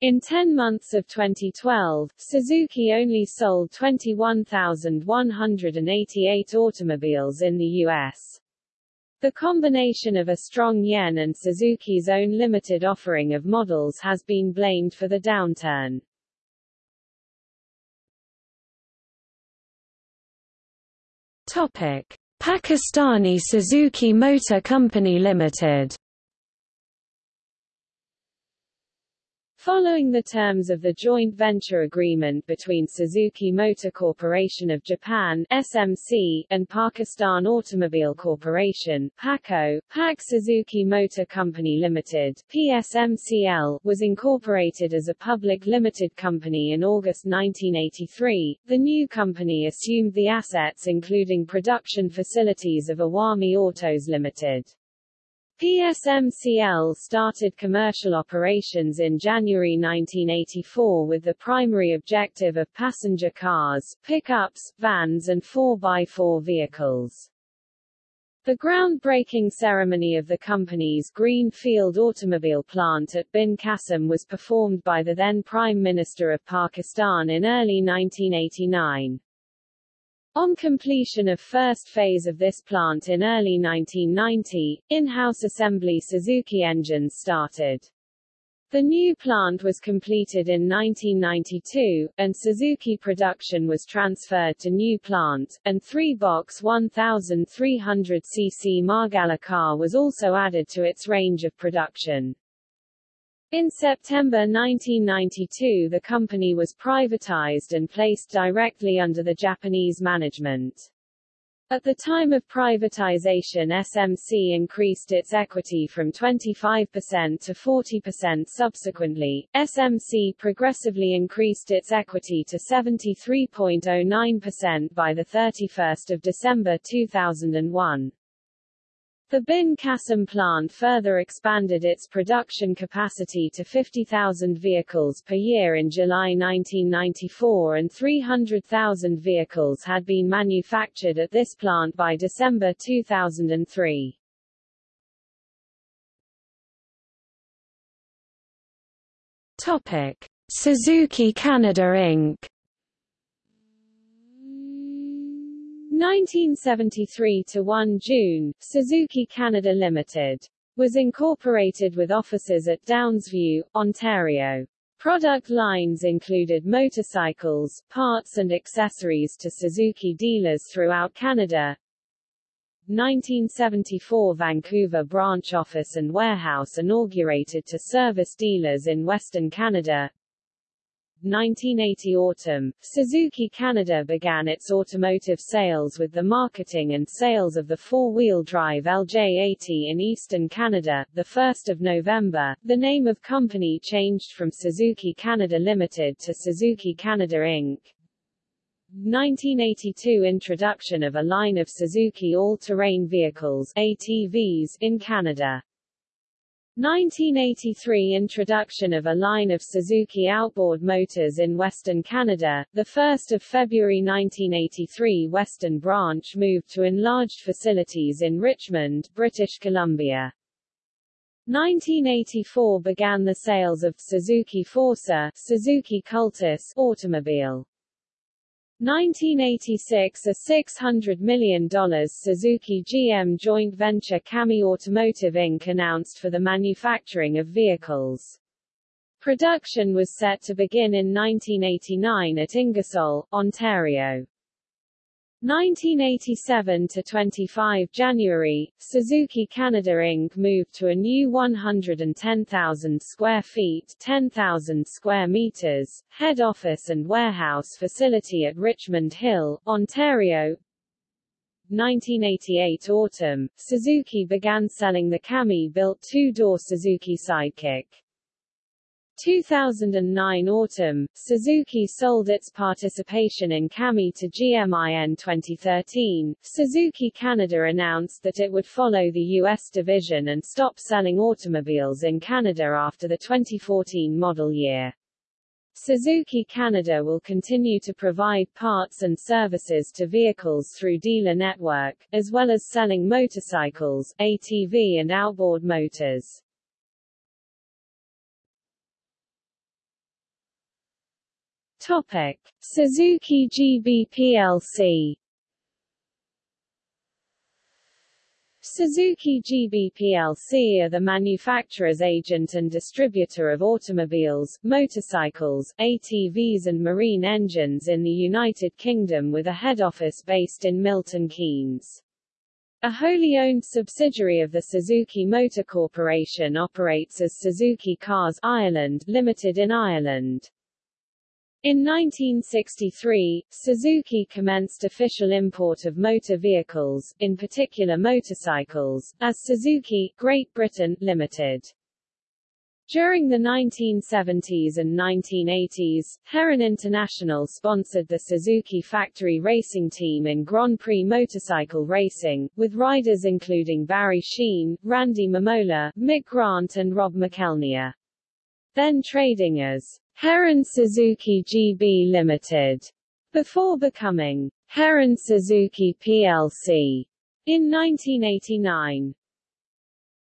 In 10 months of 2012, Suzuki only sold 21,188 automobiles in the U.S. The combination of a strong yen and Suzuki's own limited offering of models has been blamed for the downturn. Topic: Pakistani Suzuki Motor Company Limited Following the terms of the joint venture agreement between Suzuki Motor Corporation of Japan SMC and Pakistan Automobile Corporation PACO, Pak Suzuki Motor Company Limited PSMCL was incorporated as a public limited company in August 1983. The new company assumed the assets including production facilities of Awami Autos Limited. PSMCL started commercial operations in January 1984 with the primary objective of passenger cars, pickups, vans and 4x4 vehicles. The groundbreaking ceremony of the company's Greenfield automobile plant at Bin Qasim was performed by the then Prime Minister of Pakistan in early 1989. On completion of first phase of this plant in early 1990, in-house assembly Suzuki engines started. The new plant was completed in 1992, and Suzuki production was transferred to new plant, and three-box 1300cc Margalla car was also added to its range of production. In September 1992 the company was privatized and placed directly under the Japanese management. At the time of privatization SMC increased its equity from 25% to 40% subsequently, SMC progressively increased its equity to 73.09% by 31 December 2001. The Bin plant further expanded its production capacity to 50,000 vehicles per year in July 1994 and 300,000 vehicles had been manufactured at this plant by December 2003. Topic: Suzuki Canada Inc. 1973 to 1 June, Suzuki Canada Limited was incorporated with offices at Downsview, Ontario. Product lines included motorcycles, parts and accessories to Suzuki dealers throughout Canada. 1974 Vancouver branch office and warehouse inaugurated to service dealers in Western Canada. 1980 autumn, Suzuki Canada began its automotive sales with the marketing and sales of the four-wheel drive LJ80 in eastern Canada. The 1st of November, the name of company changed from Suzuki Canada Limited to Suzuki Canada Inc. 1982 introduction of a line of Suzuki all-terrain vehicles ATVs in Canada. 1983 Introduction of a line of Suzuki outboard motors in Western Canada, 1 February 1983 Western Branch moved to enlarged facilities in Richmond, British Columbia. 1984 began the sales of Suzuki Forsa Suzuki Cultus automobile. 1986 A $600 million Suzuki GM joint venture CAMI Automotive Inc. announced for the manufacturing of vehicles. Production was set to begin in 1989 at Ingersoll, Ontario. 1987 to 25 January, Suzuki Canada Inc. moved to a new 110,000 square feet 10,000 square meters, head office and warehouse facility at Richmond Hill, Ontario. 1988 autumn, Suzuki began selling the CAMI-built two-door Suzuki Sidekick. 2009 autumn, Suzuki sold its participation in CAMI to GMIN in 2013. Suzuki Canada announced that it would follow the U.S. division and stop selling automobiles in Canada after the 2014 model year. Suzuki Canada will continue to provide parts and services to vehicles through dealer network, as well as selling motorcycles, ATV and outboard motors. Topic. Suzuki GB plc Suzuki GB plc are the manufacturer's agent and distributor of automobiles, motorcycles, ATVs and marine engines in the United Kingdom with a head office based in Milton Keynes. A wholly owned subsidiary of the Suzuki Motor Corporation operates as Suzuki Cars Ireland Limited in Ireland. In 1963, Suzuki commenced official import of motor vehicles, in particular motorcycles, as Suzuki, Great Britain, Limited. During the 1970s and 1980s, Heron International sponsored the Suzuki factory racing team in Grand Prix motorcycle racing, with riders including Barry Sheene, Randy Mamola, Mick Grant and Rob McElnea. Then trading as Heron Suzuki GB Limited, before becoming Heron Suzuki plc in 1989.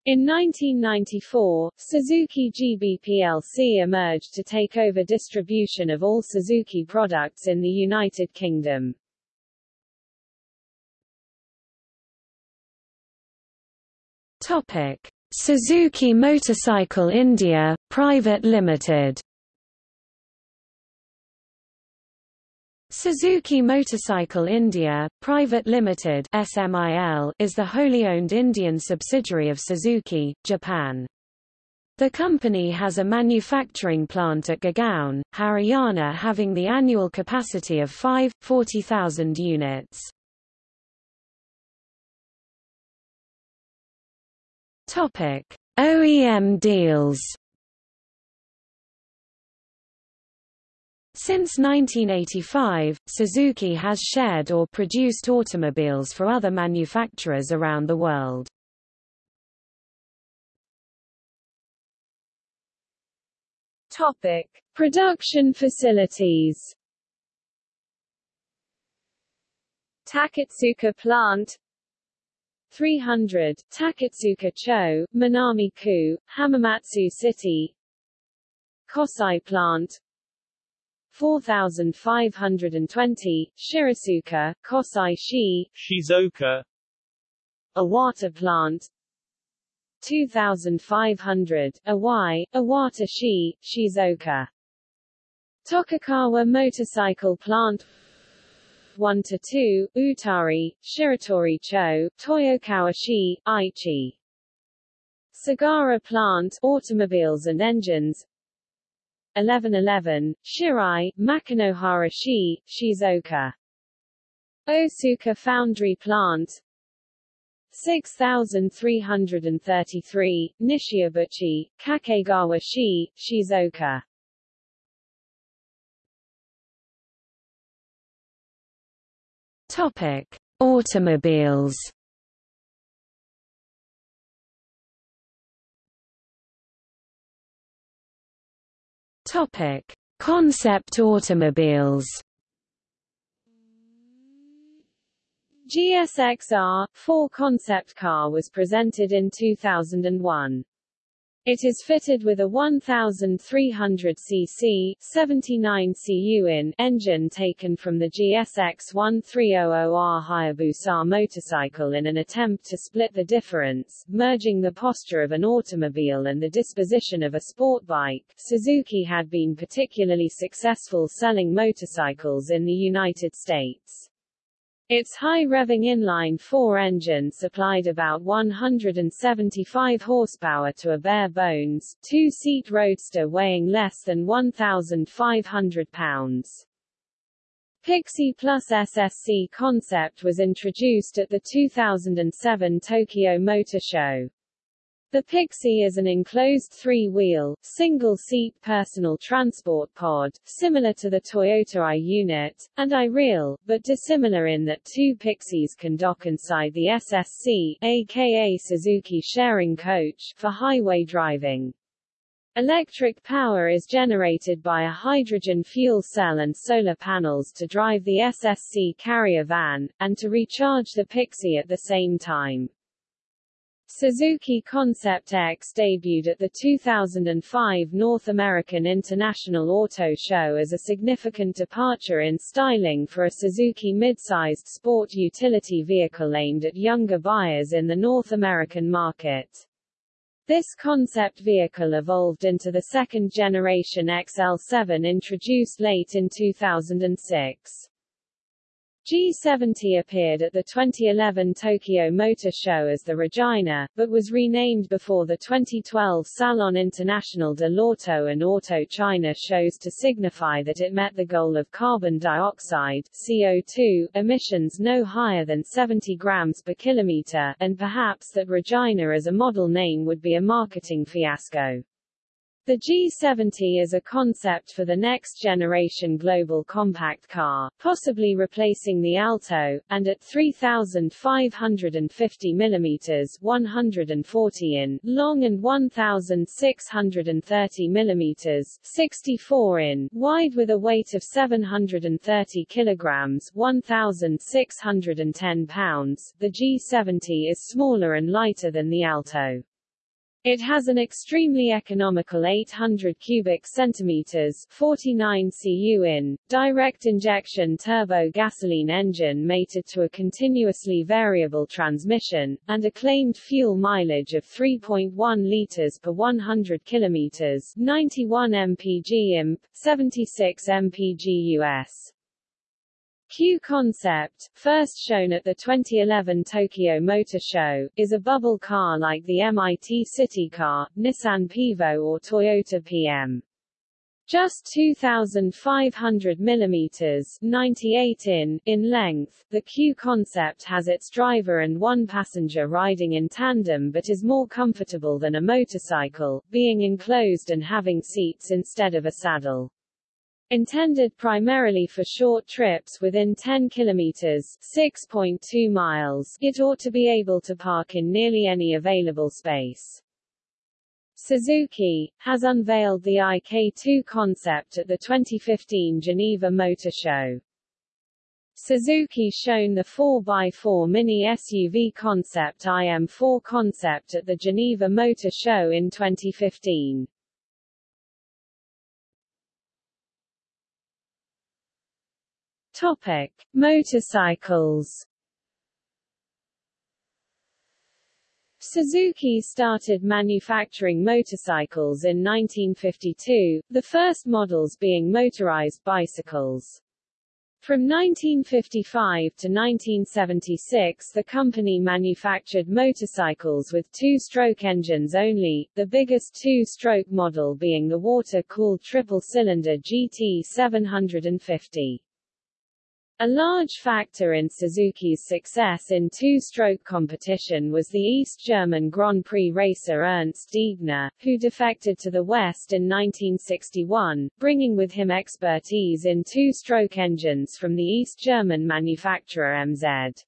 In 1994, Suzuki GB plc emerged to take over distribution of all Suzuki products in the United Kingdom. Topic: Suzuki Motorcycle India Private Limited Suzuki Motorcycle India, Private Limited SMIL, is the wholly owned Indian subsidiary of Suzuki, Japan. The company has a manufacturing plant at Gurgaon, Haryana having the annual capacity of 5, 40,000 units. OEM deals Since 1985, Suzuki has shared or produced automobiles for other manufacturers around the world. Topic: Production facilities. Takatsuka plant. 300, Takatsuka Cho, Minami-ku, Hamamatsu City. Kosai plant 4520, Shirasuka, Kosai Shi, Shizuoka, Iwata plant 2500, Awai, Iwata-shi, Shizuoka. Toyokawa motorcycle plant 1 to 2, Utari, Shiratori Cho, Toyokawa Shi, Aichi. Sagara plant, automobiles and engines 1111, Shirai, Makinohara Shi, Shizuoka. Osuka Foundry Plant 6333, Nishiabuchi, Kakegawa Shi, Shizuoka. Topic: Automobiles Topic: Concept automobiles. GSXR 4 concept car was presented in 2001. It is fitted with a 1300 cc 79 cu in engine taken from the GSX 1300R Hayabusa motorcycle in an attempt to split the difference, merging the posture of an automobile and the disposition of a sport bike. Suzuki had been particularly successful selling motorcycles in the United States. Its high-revving inline-four engine supplied about 175 horsepower to a bare-bones, two-seat roadster weighing less than 1,500 pounds. Pixie Plus SSC concept was introduced at the 2007 Tokyo Motor Show. The Pixie is an enclosed three-wheel, single-seat personal transport pod, similar to the Toyota i-Unit, and i-Real, but dissimilar in that two Pixies can dock inside the SSC, aka Suzuki Sharing Coach, for highway driving. Electric power is generated by a hydrogen fuel cell and solar panels to drive the SSC carrier van, and to recharge the Pixie at the same time. Suzuki Concept X debuted at the 2005 North American International Auto Show as a significant departure in styling for a Suzuki mid-sized sport utility vehicle aimed at younger buyers in the North American market. This concept vehicle evolved into the second-generation XL7 introduced late in 2006. G70 appeared at the 2011 Tokyo Motor Show as the Regina, but was renamed before the 2012 Salon International de l'Auto and Auto China shows to signify that it met the goal of carbon dioxide CO2 emissions no higher than 70 grams per kilometer, and perhaps that Regina as a model name would be a marketing fiasco. The G70 is a concept for the next generation global compact car, possibly replacing the Alto, and at 3,550 mm 140 in long and 1,630 mm 64 in wide with a weight of 730 kilograms 1,610 pounds, the G70 is smaller and lighter than the Alto. It has an extremely economical 800 cubic centimeters 49 cu in, direct injection turbo gasoline engine mated to a continuously variable transmission, and a claimed fuel mileage of 3.1 liters per 100 kilometers 91 mpg imp, 76 mpg US. Q Concept, first shown at the 2011 Tokyo Motor Show, is a bubble car like the MIT City Car, Nissan Pivo or Toyota PM. Just 2,500 mm 98 in, in length, the Q concept has its driver and one passenger riding in tandem but is more comfortable than a motorcycle, being enclosed and having seats instead of a saddle. Intended primarily for short trips within 10 kilometers 6.2 miles, it ought to be able to park in nearly any available space. Suzuki, has unveiled the IK2 concept at the 2015 Geneva Motor Show. Suzuki shown the 4x4 mini SUV concept IM4 concept at the Geneva Motor Show in 2015. Topic: Motorcycles. Suzuki started manufacturing motorcycles in 1952, the first models being motorized bicycles. From 1955 to 1976 the company manufactured motorcycles with two-stroke engines only, the biggest two-stroke model being the water-cooled triple-cylinder GT 750. A large factor in Suzuki's success in two-stroke competition was the East German Grand Prix racer Ernst Degner, who defected to the West in 1961, bringing with him expertise in two-stroke engines from the East German manufacturer MZ.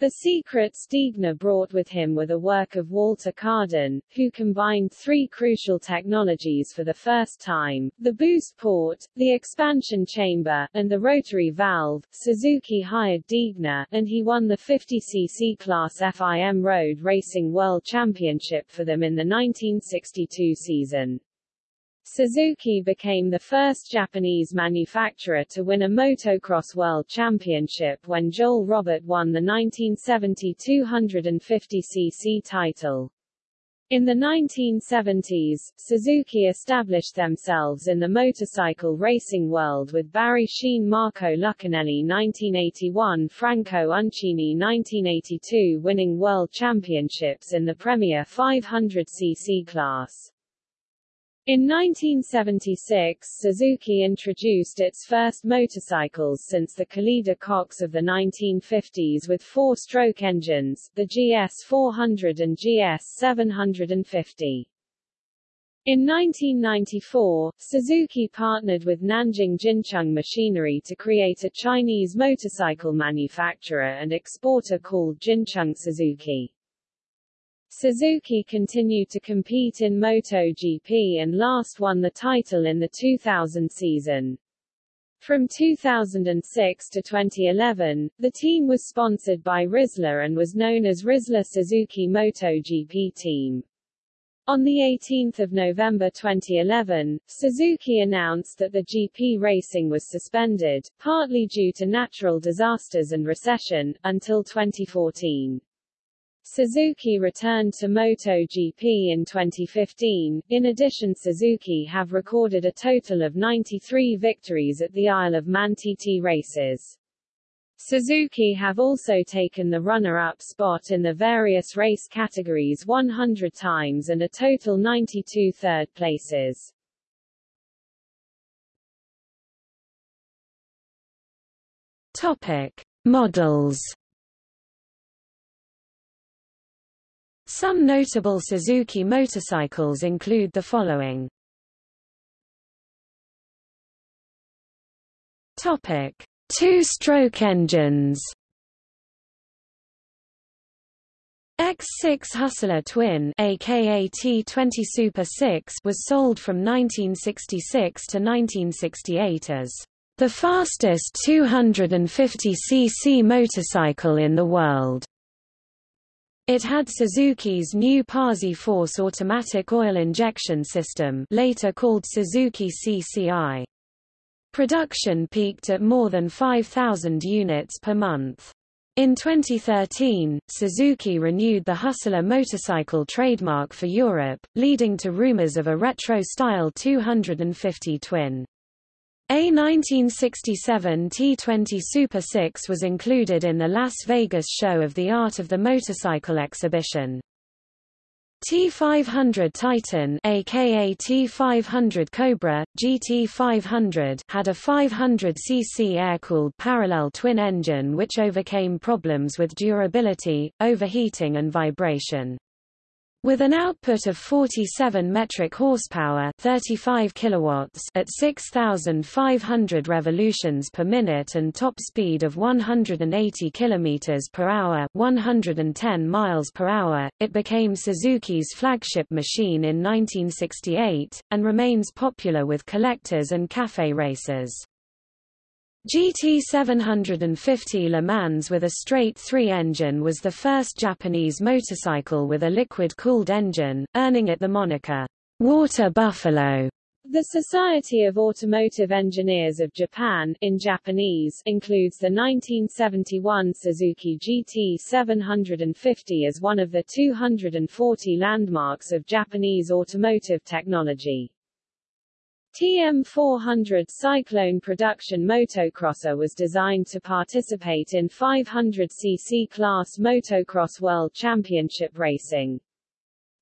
The secret Degner brought with him were the work of Walter Kaaden, who combined three crucial technologies for the first time, the boost port, the expansion chamber, and the rotary valve. Suzuki hired Degner, and he won the 50cc class FIM Road Racing World Championship for them in the 1962 season. Suzuki became the first Japanese manufacturer to win a motocross world championship when Joel Robert won the 1970 250cc title. In the 1970s, Suzuki established themselves in the motorcycle racing world with Barry Sheene Marco Lucchinelli 1981 Franco Uncini 1982 winning world championships in the Premier 500cc class. In 1976 Suzuki introduced its first motorcycles since the Colleda Cox of the 1950s with four-stroke engines, the GS400 and GS750. In 1994, Suzuki partnered with Nanjing Jincheng Machinery to create a Chinese motorcycle manufacturer and exporter called Jincheng Suzuki. Suzuki continued to compete in MotoGP and last won the title in the 2000 season. From 2006 to 2011, the team was sponsored by Rizla and was known as Rizla Suzuki MotoGP Team. On 18 November 2011, Suzuki announced that the GP racing was suspended, partly due to natural disasters and recession, until 2014. Suzuki returned to MotoGP in 2015. In addition Suzuki have recorded a total of 93 victories at the Isle of Man TT races. Suzuki have also taken the runner-up spot in the various race categories 100 times and a total 92 third places. Topic: Models Some notable Suzuki motorcycles include the following. Topic: Two-stroke engines. X6 Hustler Twin aka T20 Super 6 was sold from 1966 to 1968 as the fastest 250cc motorcycle in the world. It had Suzuki's new Posi-Force automatic oil injection system later called Suzuki CCI. Production peaked at more than 5,000 units per month. In 2013, Suzuki renewed the Hustler motorcycle trademark for Europe, leading to rumors of a retro-style 250 twin. A 1967 T20 Super 6 was included in the Las Vegas show of the Art of the Motorcycle exhibition. T500 Titan aka T500 Cobra, GT500 had a 500cc air-cooled parallel twin engine which overcame problems with durability, overheating and vibration. With an output of 47 metric horsepower 35 kilowatts at 6,500 revolutions per minute and top speed of 180 kilometers per hour 110 miles per hour, it became Suzuki's flagship machine in 1968, and remains popular with collectors and cafe racers. GT 750 Le Mans with a straight 3 engine was the first Japanese motorcycle with a liquid-cooled engine, earning it the moniker, Water Buffalo. The Society of Automotive Engineers of Japan in Japanese includes the 1971 Suzuki GT 750 as one of the 240 landmarks of Japanese automotive technology. TM400 Cyclone production motocrosser was designed to participate in 500cc class motocross world championship racing.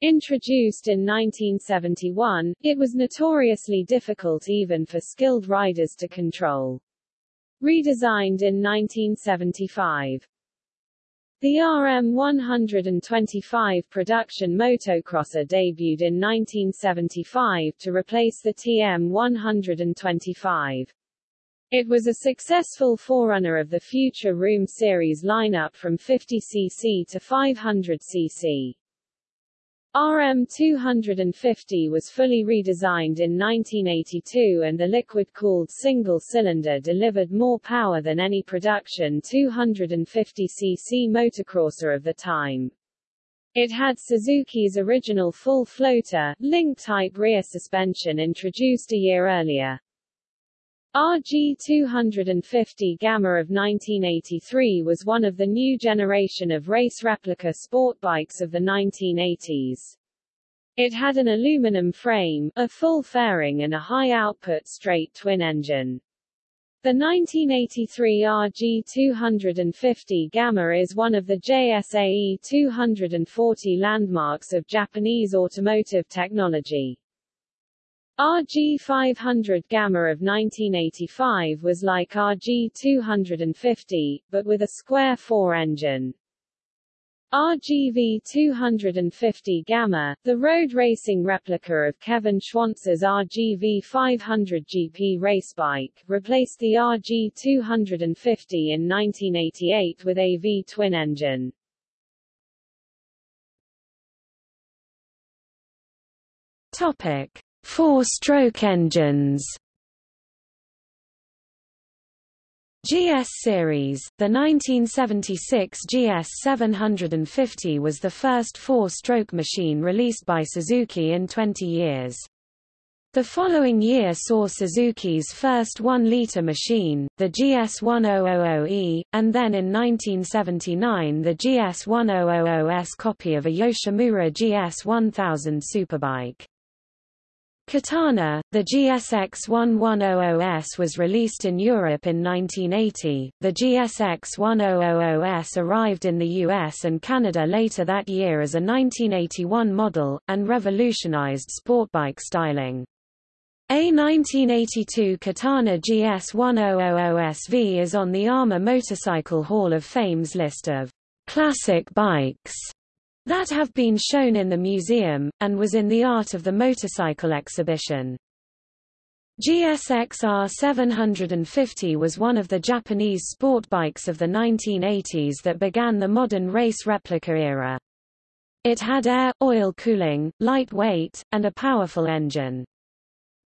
Introduced in 1971, it was notoriously difficult even for skilled riders to control. Redesigned in 1975, the RM125 production motocrosser debuted in 1975 to replace the TM125. It was a successful forerunner of the future RM Series lineup from 50cc to 500cc. RM250 was fully redesigned in 1982 and the liquid-cooled single-cylinder delivered more power than any production 250cc motocrosser of the time. It had Suzuki's original full floater, link-type rear suspension introduced a year earlier. RG250 Gamma of 1983 was one of the new generation of race replica sport bikes of the 1980s. It had an aluminum frame, a full fairing and a high-output straight twin engine. The 1983 RG250 Gamma is one of the JSAE 240 landmarks of Japanese automotive technology. RG500 Gamma of 1985 was like RG250, but with a square 4 engine. RGV 250 Gamma, the road racing replica of Kevin Schwantz's RGV 500 GP race bike, replaced the RG 250 in 1988 with a V twin engine. Topic: Four-stroke engines. GS series, the 1976 GS 750 was the first four-stroke machine released by Suzuki in 20 years. The following year saw Suzuki's first 1-litre machine, the GS1000E, and then in 1979 the GS1000S copy of a Yoshimura GS1000 superbike. Katana, the GSX1100S was released in Europe in 1980, the GSX1000S arrived in the US and Canada later that year as a 1981 model, and revolutionized sportbike styling. A 1982 Katana GS1000SV is on the AMA Motorcycle Hall of Fame's list of classic bikes that have been shown in the museum, and was in the Art of the Motorcycle exhibition. GSXR 750 was one of the Japanese sport bikes of the 1980s that began the modern race replica era. It had air, oil cooling, light weight, and a powerful engine.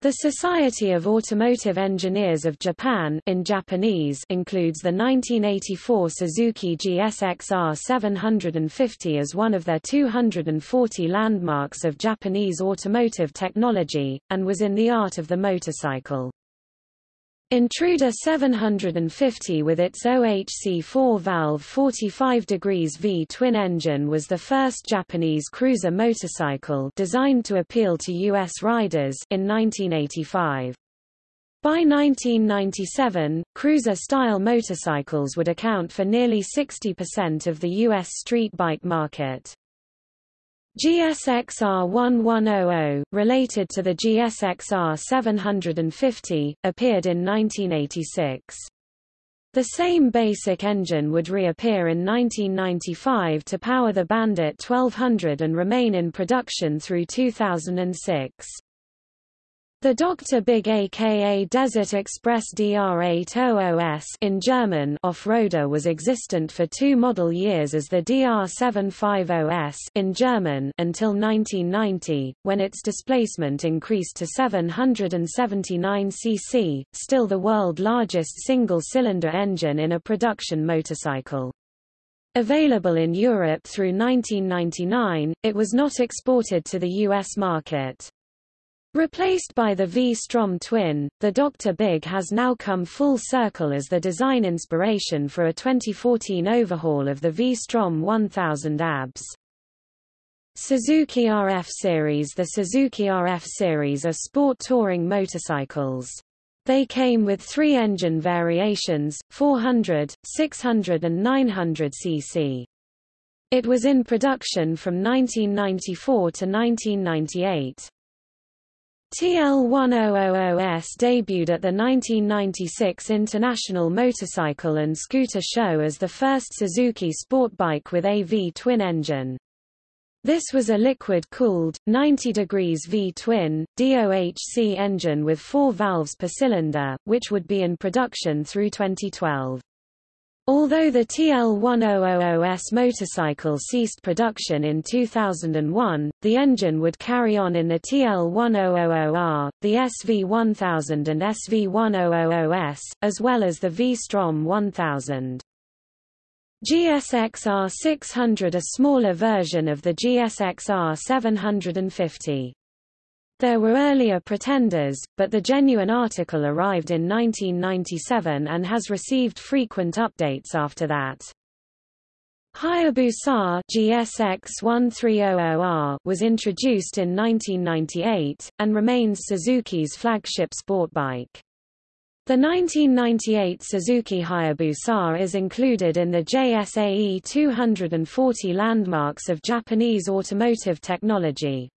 The Society of Automotive Engineers of Japan in Japanese includes the 1984 Suzuki GSXR 750 as one of their 240 landmarks of Japanese automotive technology, and was in the art of the motorcycle. Intruder 750 with its OHC 4-valve 45 degrees V twin engine was the first Japanese cruiser motorcycle designed to appeal to U.S. riders in 1985. By 1997, cruiser-style motorcycles would account for nearly 60% of the U.S. street bike market. GSXR 1100, related to the GSXR 750, appeared in 1986. The same basic engine would reappear in 1995 to power the Bandit 1200 and remain in production through 2006. The Dr. Big aka Desert Express DR800S in German off-roader was existent for two model years as the DR750S in German until 1990, when its displacement increased to 779 cc, still the world largest single-cylinder engine in a production motorcycle. Available in Europe through 1999, it was not exported to the US market. Replaced by the V-Strom twin, the Dr. Big has now come full circle as the design inspiration for a 2014 overhaul of the V-Strom 1000 ABS. Suzuki RF Series The Suzuki RF Series are sport touring motorcycles. They came with three engine variations, 400, 600 and 900 cc. It was in production from 1994 to 1998. TL1000S debuted at the 1996 International Motorcycle and Scooter Show as the first Suzuki sport bike with a V-twin engine. This was a liquid-cooled, 90 degrees V-twin, DOHC engine with four valves per cylinder, which would be in production through 2012. Although the TL1000S motorcycle ceased production in 2001, the engine would carry on in the TL1000R, the SV1000 and SV1000S, as well as the V-Strom 1000. GSXR 600 a smaller version of the GSXR 750. There were earlier pretenders, but the genuine article arrived in 1997 and has received frequent updates after that. Hayabusa GSX-1300R was introduced in 1998, and remains Suzuki's flagship sport bike. The 1998 Suzuki Hayabusa is included in the JSAE 240 landmarks of Japanese automotive technology.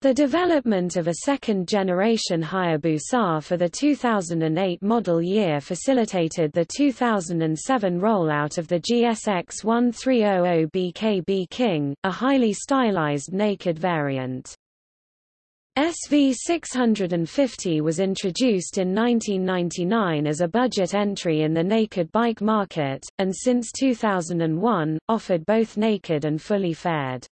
The development of a second-generation Hayabusa for the 2008 model year facilitated the 2007 rollout of the GSX 1300 BKB King, a highly stylized naked variant. SV650 was introduced in 1999 as a budget entry in the naked bike market, and since 2001, offered both naked and fully faired.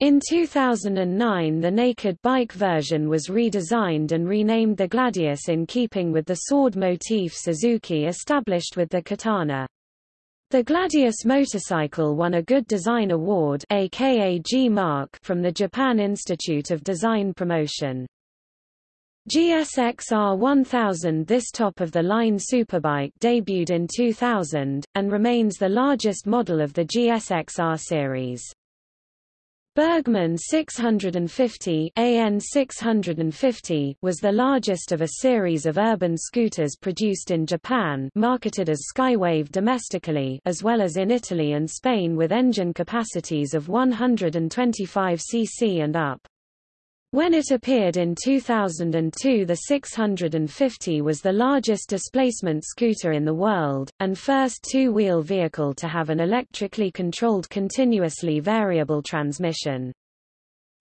In 2009 the naked bike version was redesigned and renamed the Gladius in keeping with the sword motif Suzuki established with the Katana. The Gladius motorcycle won a Good Design Award aka G Mark from the Japan Institute of Design Promotion. GSXR 1000 This top-of-the-line superbike debuted in 2000, and remains the largest model of the GSXR series. Burgman 650 AN 650 was the largest of a series of urban scooters produced in Japan marketed as Skywave domestically as well as in Italy and Spain with engine capacities of 125 cc and up. When it appeared in 2002 the 650 was the largest displacement scooter in the world, and first two-wheel vehicle to have an electrically controlled continuously variable transmission.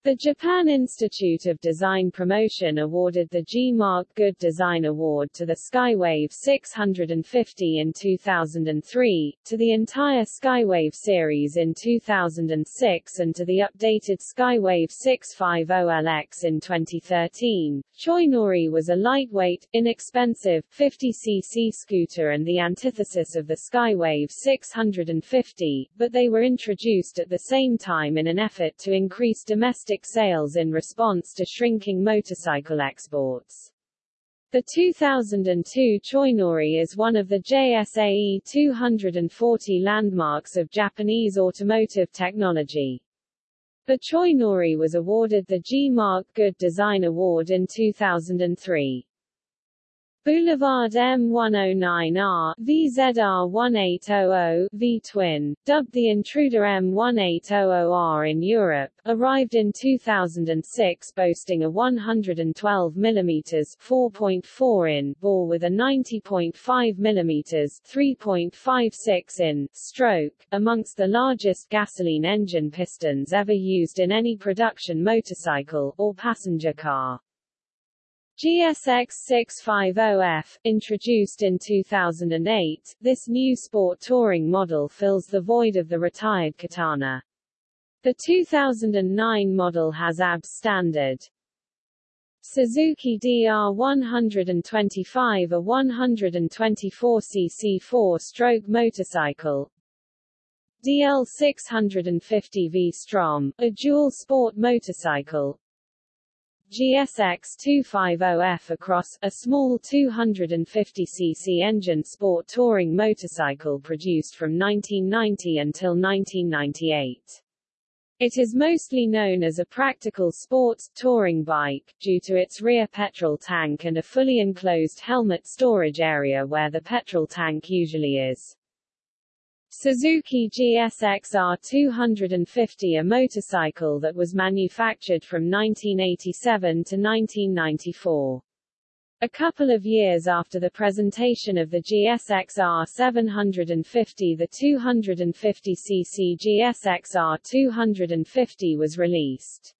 The Japan Institute of Design Promotion awarded the G-Mark Good Design Award to the Skywave 650 in 2003, to the entire Skywave series in 2006 and to the updated Skywave 650LX in 2013. Choinori was a lightweight, inexpensive, 50cc scooter and the antithesis of the Skywave 650, but they were introduced at the same time in an effort to increase domestic sales in response to shrinking motorcycle exports. The 2002 Choinori is one of the JSAE 240 landmarks of Japanese automotive technology. The Choinori was awarded the G-Mark Good Design Award in 2003. Boulevard M109R, VZR1800, V-twin, dubbed the Intruder M1800R in Europe, arrived in 2006 boasting a 112 mm 4.4 in bore with a 90.5 mm 3.56 in stroke, amongst the largest gasoline engine pistons ever used in any production motorcycle, or passenger car. GSX 650F, introduced in 2008, this new sport touring model fills the void of the retired Katana. The 2009 model has ABS standard. Suzuki DR125 a 124cc four-stroke motorcycle, DL650 V-Strom, a dual sport motorcycle, GSX 250F Across, a small 250cc engine sport touring motorcycle produced from 1990 until 1998. It is mostly known as a practical sports touring bike, due to its rear petrol tank and a fully enclosed helmet storage area where the petrol tank usually is. Suzuki GSX-R 250 a motorcycle that was manufactured from 1987 to 1994. A couple of years after the presentation of the GSX-R 750 the 250cc GSX-R 250 was released.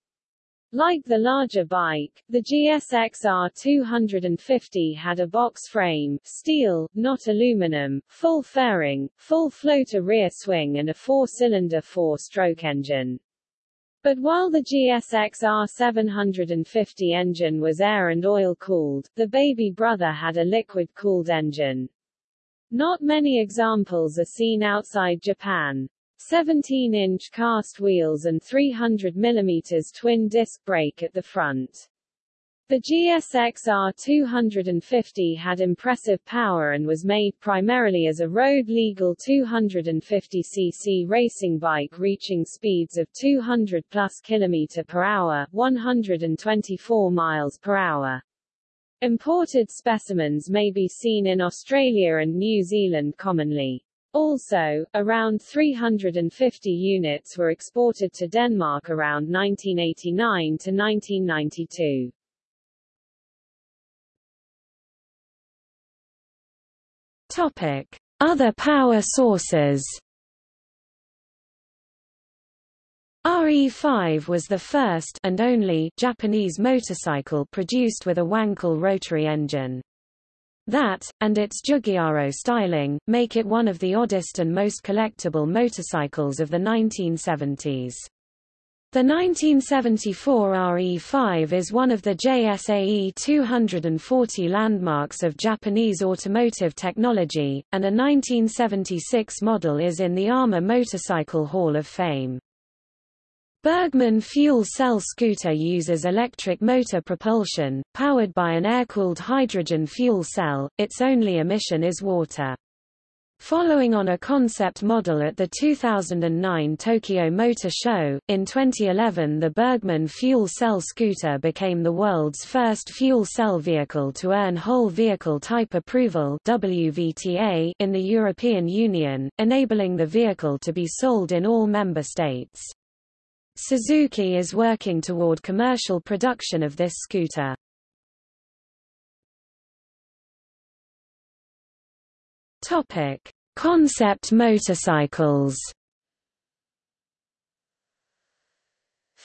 Like the larger bike, the GSX-R 250 had a box frame, steel, not aluminum, full fairing, full floater rear swing and a four-cylinder four-stroke engine. But while the GSX-R 750 engine was air and oil cooled, the baby brother had a liquid cooled engine. Not many examples are seen outside Japan. 17-inch cast wheels and 300 mm twin-disc brake at the front. The GSX-R 250 had impressive power and was made primarily as a road-legal 250cc racing bike reaching speeds of 200 plus km per hour, 124 miles per hour. Imported specimens may be seen in Australia and New Zealand commonly. Also, around 350 units were exported to Denmark around 1989 to 1992. Topic: Other power sources. RE5 was the first and only Japanese motorcycle produced with a Wankel rotary engine. That, and its Giugiaro styling, make it one of the oddest and most collectible motorcycles of the 1970s. The 1974 RE5 is one of the JSAE 240 landmarks of Japanese automotive technology, and a 1976 model is in the AMA Motorcycle Hall of Fame. Burgman fuel cell scooter uses electric motor propulsion, powered by an air-cooled hydrogen fuel cell, its only emission is water. Following on a concept model at the 2009 Tokyo Motor Show, in 2011 the Burgman fuel cell scooter became the world's first fuel cell vehicle to earn whole vehicle type approval WVTA in the European Union, enabling the vehicle to be sold in all member states. Suzuki is working toward commercial production of this scooter. Topic: Concept motorcycles.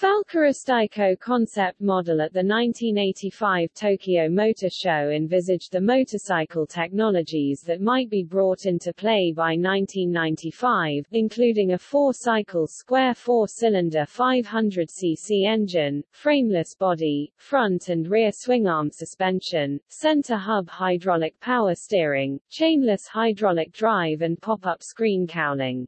Falke concept model at the 1985 Tokyo Motor Show envisaged the motorcycle technologies that might be brought into play by 1995, including a four-cycle square four-cylinder 500cc engine, frameless body, front and rear swing-arm suspension, center hub hydraulic power steering, chainless hydraulic drive and pop-up screen cowling.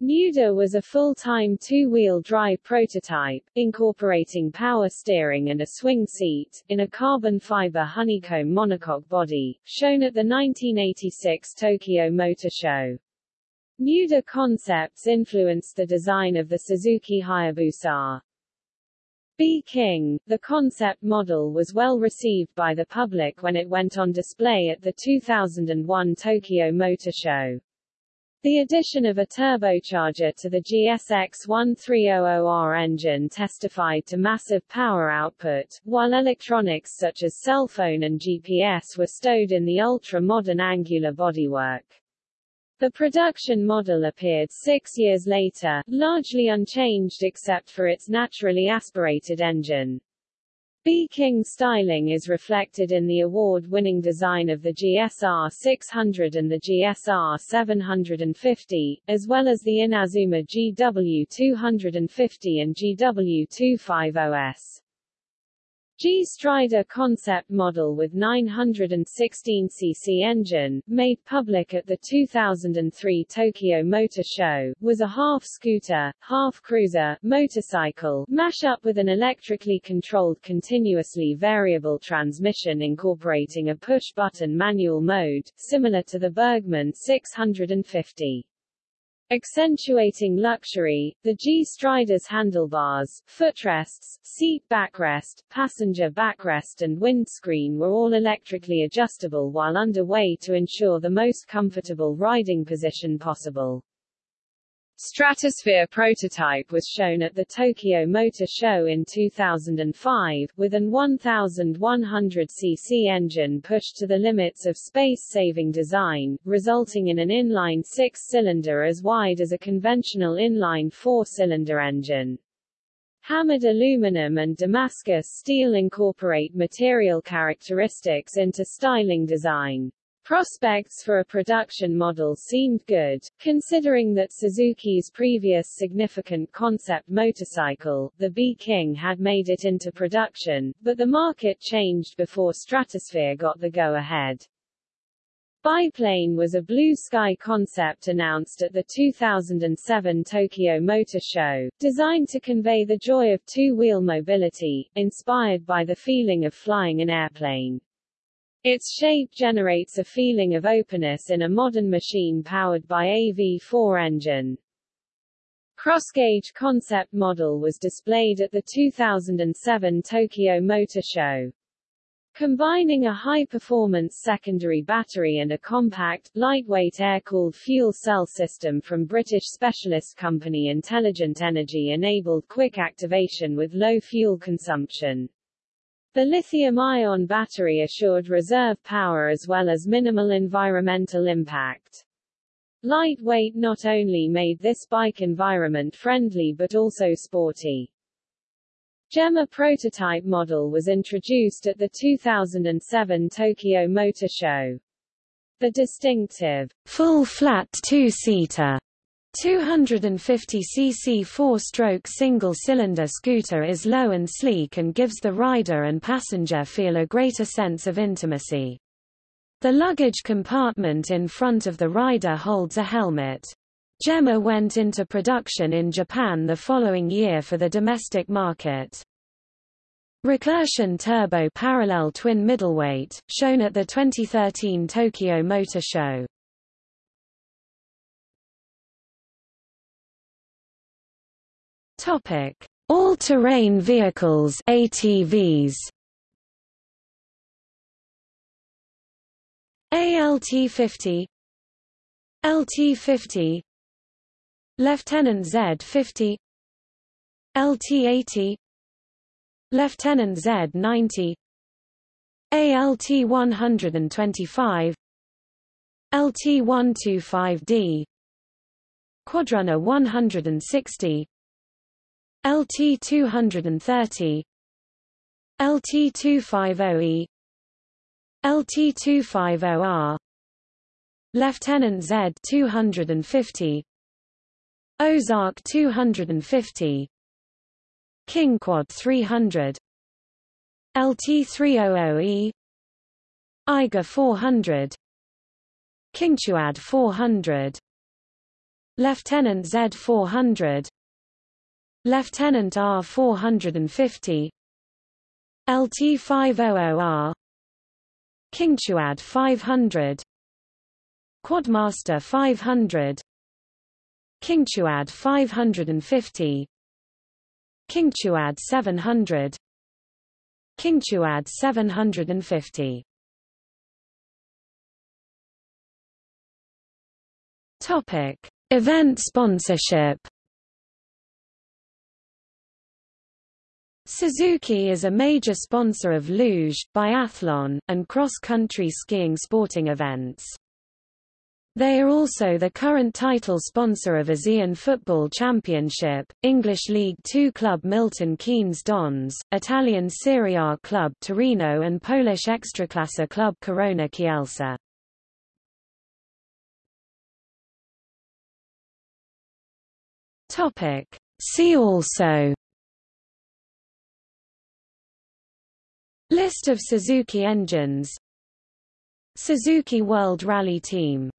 Nuda was a full-time two-wheel drive prototype, incorporating power steering and a swing seat, in a carbon fiber honeycomb monocoque body, shown at the 1986 Tokyo Motor Show. Nuda concepts influenced the design of the Suzuki Hayabusa. B-King, the concept model was well received by the public when it went on display at the 2001 Tokyo Motor Show. The addition of a turbocharger to the GSX 1300R engine testified to massive power output, while electronics such as cell phone and GPS were stowed in the ultra-modern angular bodywork. The production model appeared six years later, largely unchanged except for its naturally aspirated engine. B-King styling is reflected in the award-winning design of the GSR 600 and the GSR 750, as well as the Inazuma GW 250 and GW 250S. G Strider concept model with 916cc engine, made public at the 2003 Tokyo Motor Show, was a half-scooter, half-cruiser, motorcycle, mash-up with an electrically controlled continuously variable transmission incorporating a push-button manual mode, similar to the Burgman 650. Accentuating luxury, the G Strider's handlebars, footrests, seat backrest, passenger backrest and windscreen were all electrically adjustable while underway to ensure the most comfortable riding position possible. Stratosphere prototype was shown at the Tokyo Motor Show in 2005, with an 1,100cc engine pushed to the limits of space-saving design, resulting in an inline six-cylinder as wide as a conventional inline four-cylinder engine. Hammered aluminum and Damascus steel incorporate material characteristics into styling design. Prospects for a production model seemed good, considering that Suzuki's previous significant concept motorcycle, the B-King had made it into production, but the market changed before Stratosphere got the go-ahead. Biplane was a blue sky concept announced at the 2007 Tokyo Motor Show, designed to convey the joy of two-wheel mobility, inspired by the feeling of flying an airplane. Its shape generates a feeling of openness in a modern machine powered by a V4 engine. Crossgauge concept model was displayed at the 2007 Tokyo Motor Show. Combining a high-performance secondary battery and a compact, lightweight air-cooled fuel cell system from British specialist company Intelligent Energy enabled quick activation with low fuel consumption. The lithium-ion battery assured reserve power as well as minimal environmental impact. Lightweight not only made this bike environment-friendly but also sporty. Gemma prototype model was introduced at the 2007 Tokyo Motor Show. The distinctive, full-flat two-seater 250cc four-stroke single-cylinder scooter is low and sleek and gives the rider and passenger feel a greater sense of intimacy. The luggage compartment in front of the rider holds a helmet. Gemma went into production in Japan the following year for the domestic market. Recursion Turbo Parallel Twin Middleweight, shown at the 2013 Tokyo Motor Show. Topic: All-terrain vehicles (ATVs). ALT-50 LT-50 Lieutenant Z-50 LT-80 Lieutenant Z-90 ALT-125 LT-125D Quadrunner 160 LT230 LT250E LT 250R Lieutenant Z 250 Ozark 250 King Quad 300 LT300E Eiger 400 King Quad 400 Lieutenant Z 400 Lieutenant R 450 LT 500R King Quad 500 Quadmaster 500 King Quad 550 King Quad 700 King Quad 750 Topic Event sponsorship Suzuki is a major sponsor of luge, biathlon, and cross-country skiing sporting events. They are also the current title sponsor of ASEAN Football Championship, English League Two club Milton Keynes Dons, Italian Serie A club Torino and Polish Ekstraklasa club Korona Kielce. See also List of Suzuki engines. Suzuki World Rally Team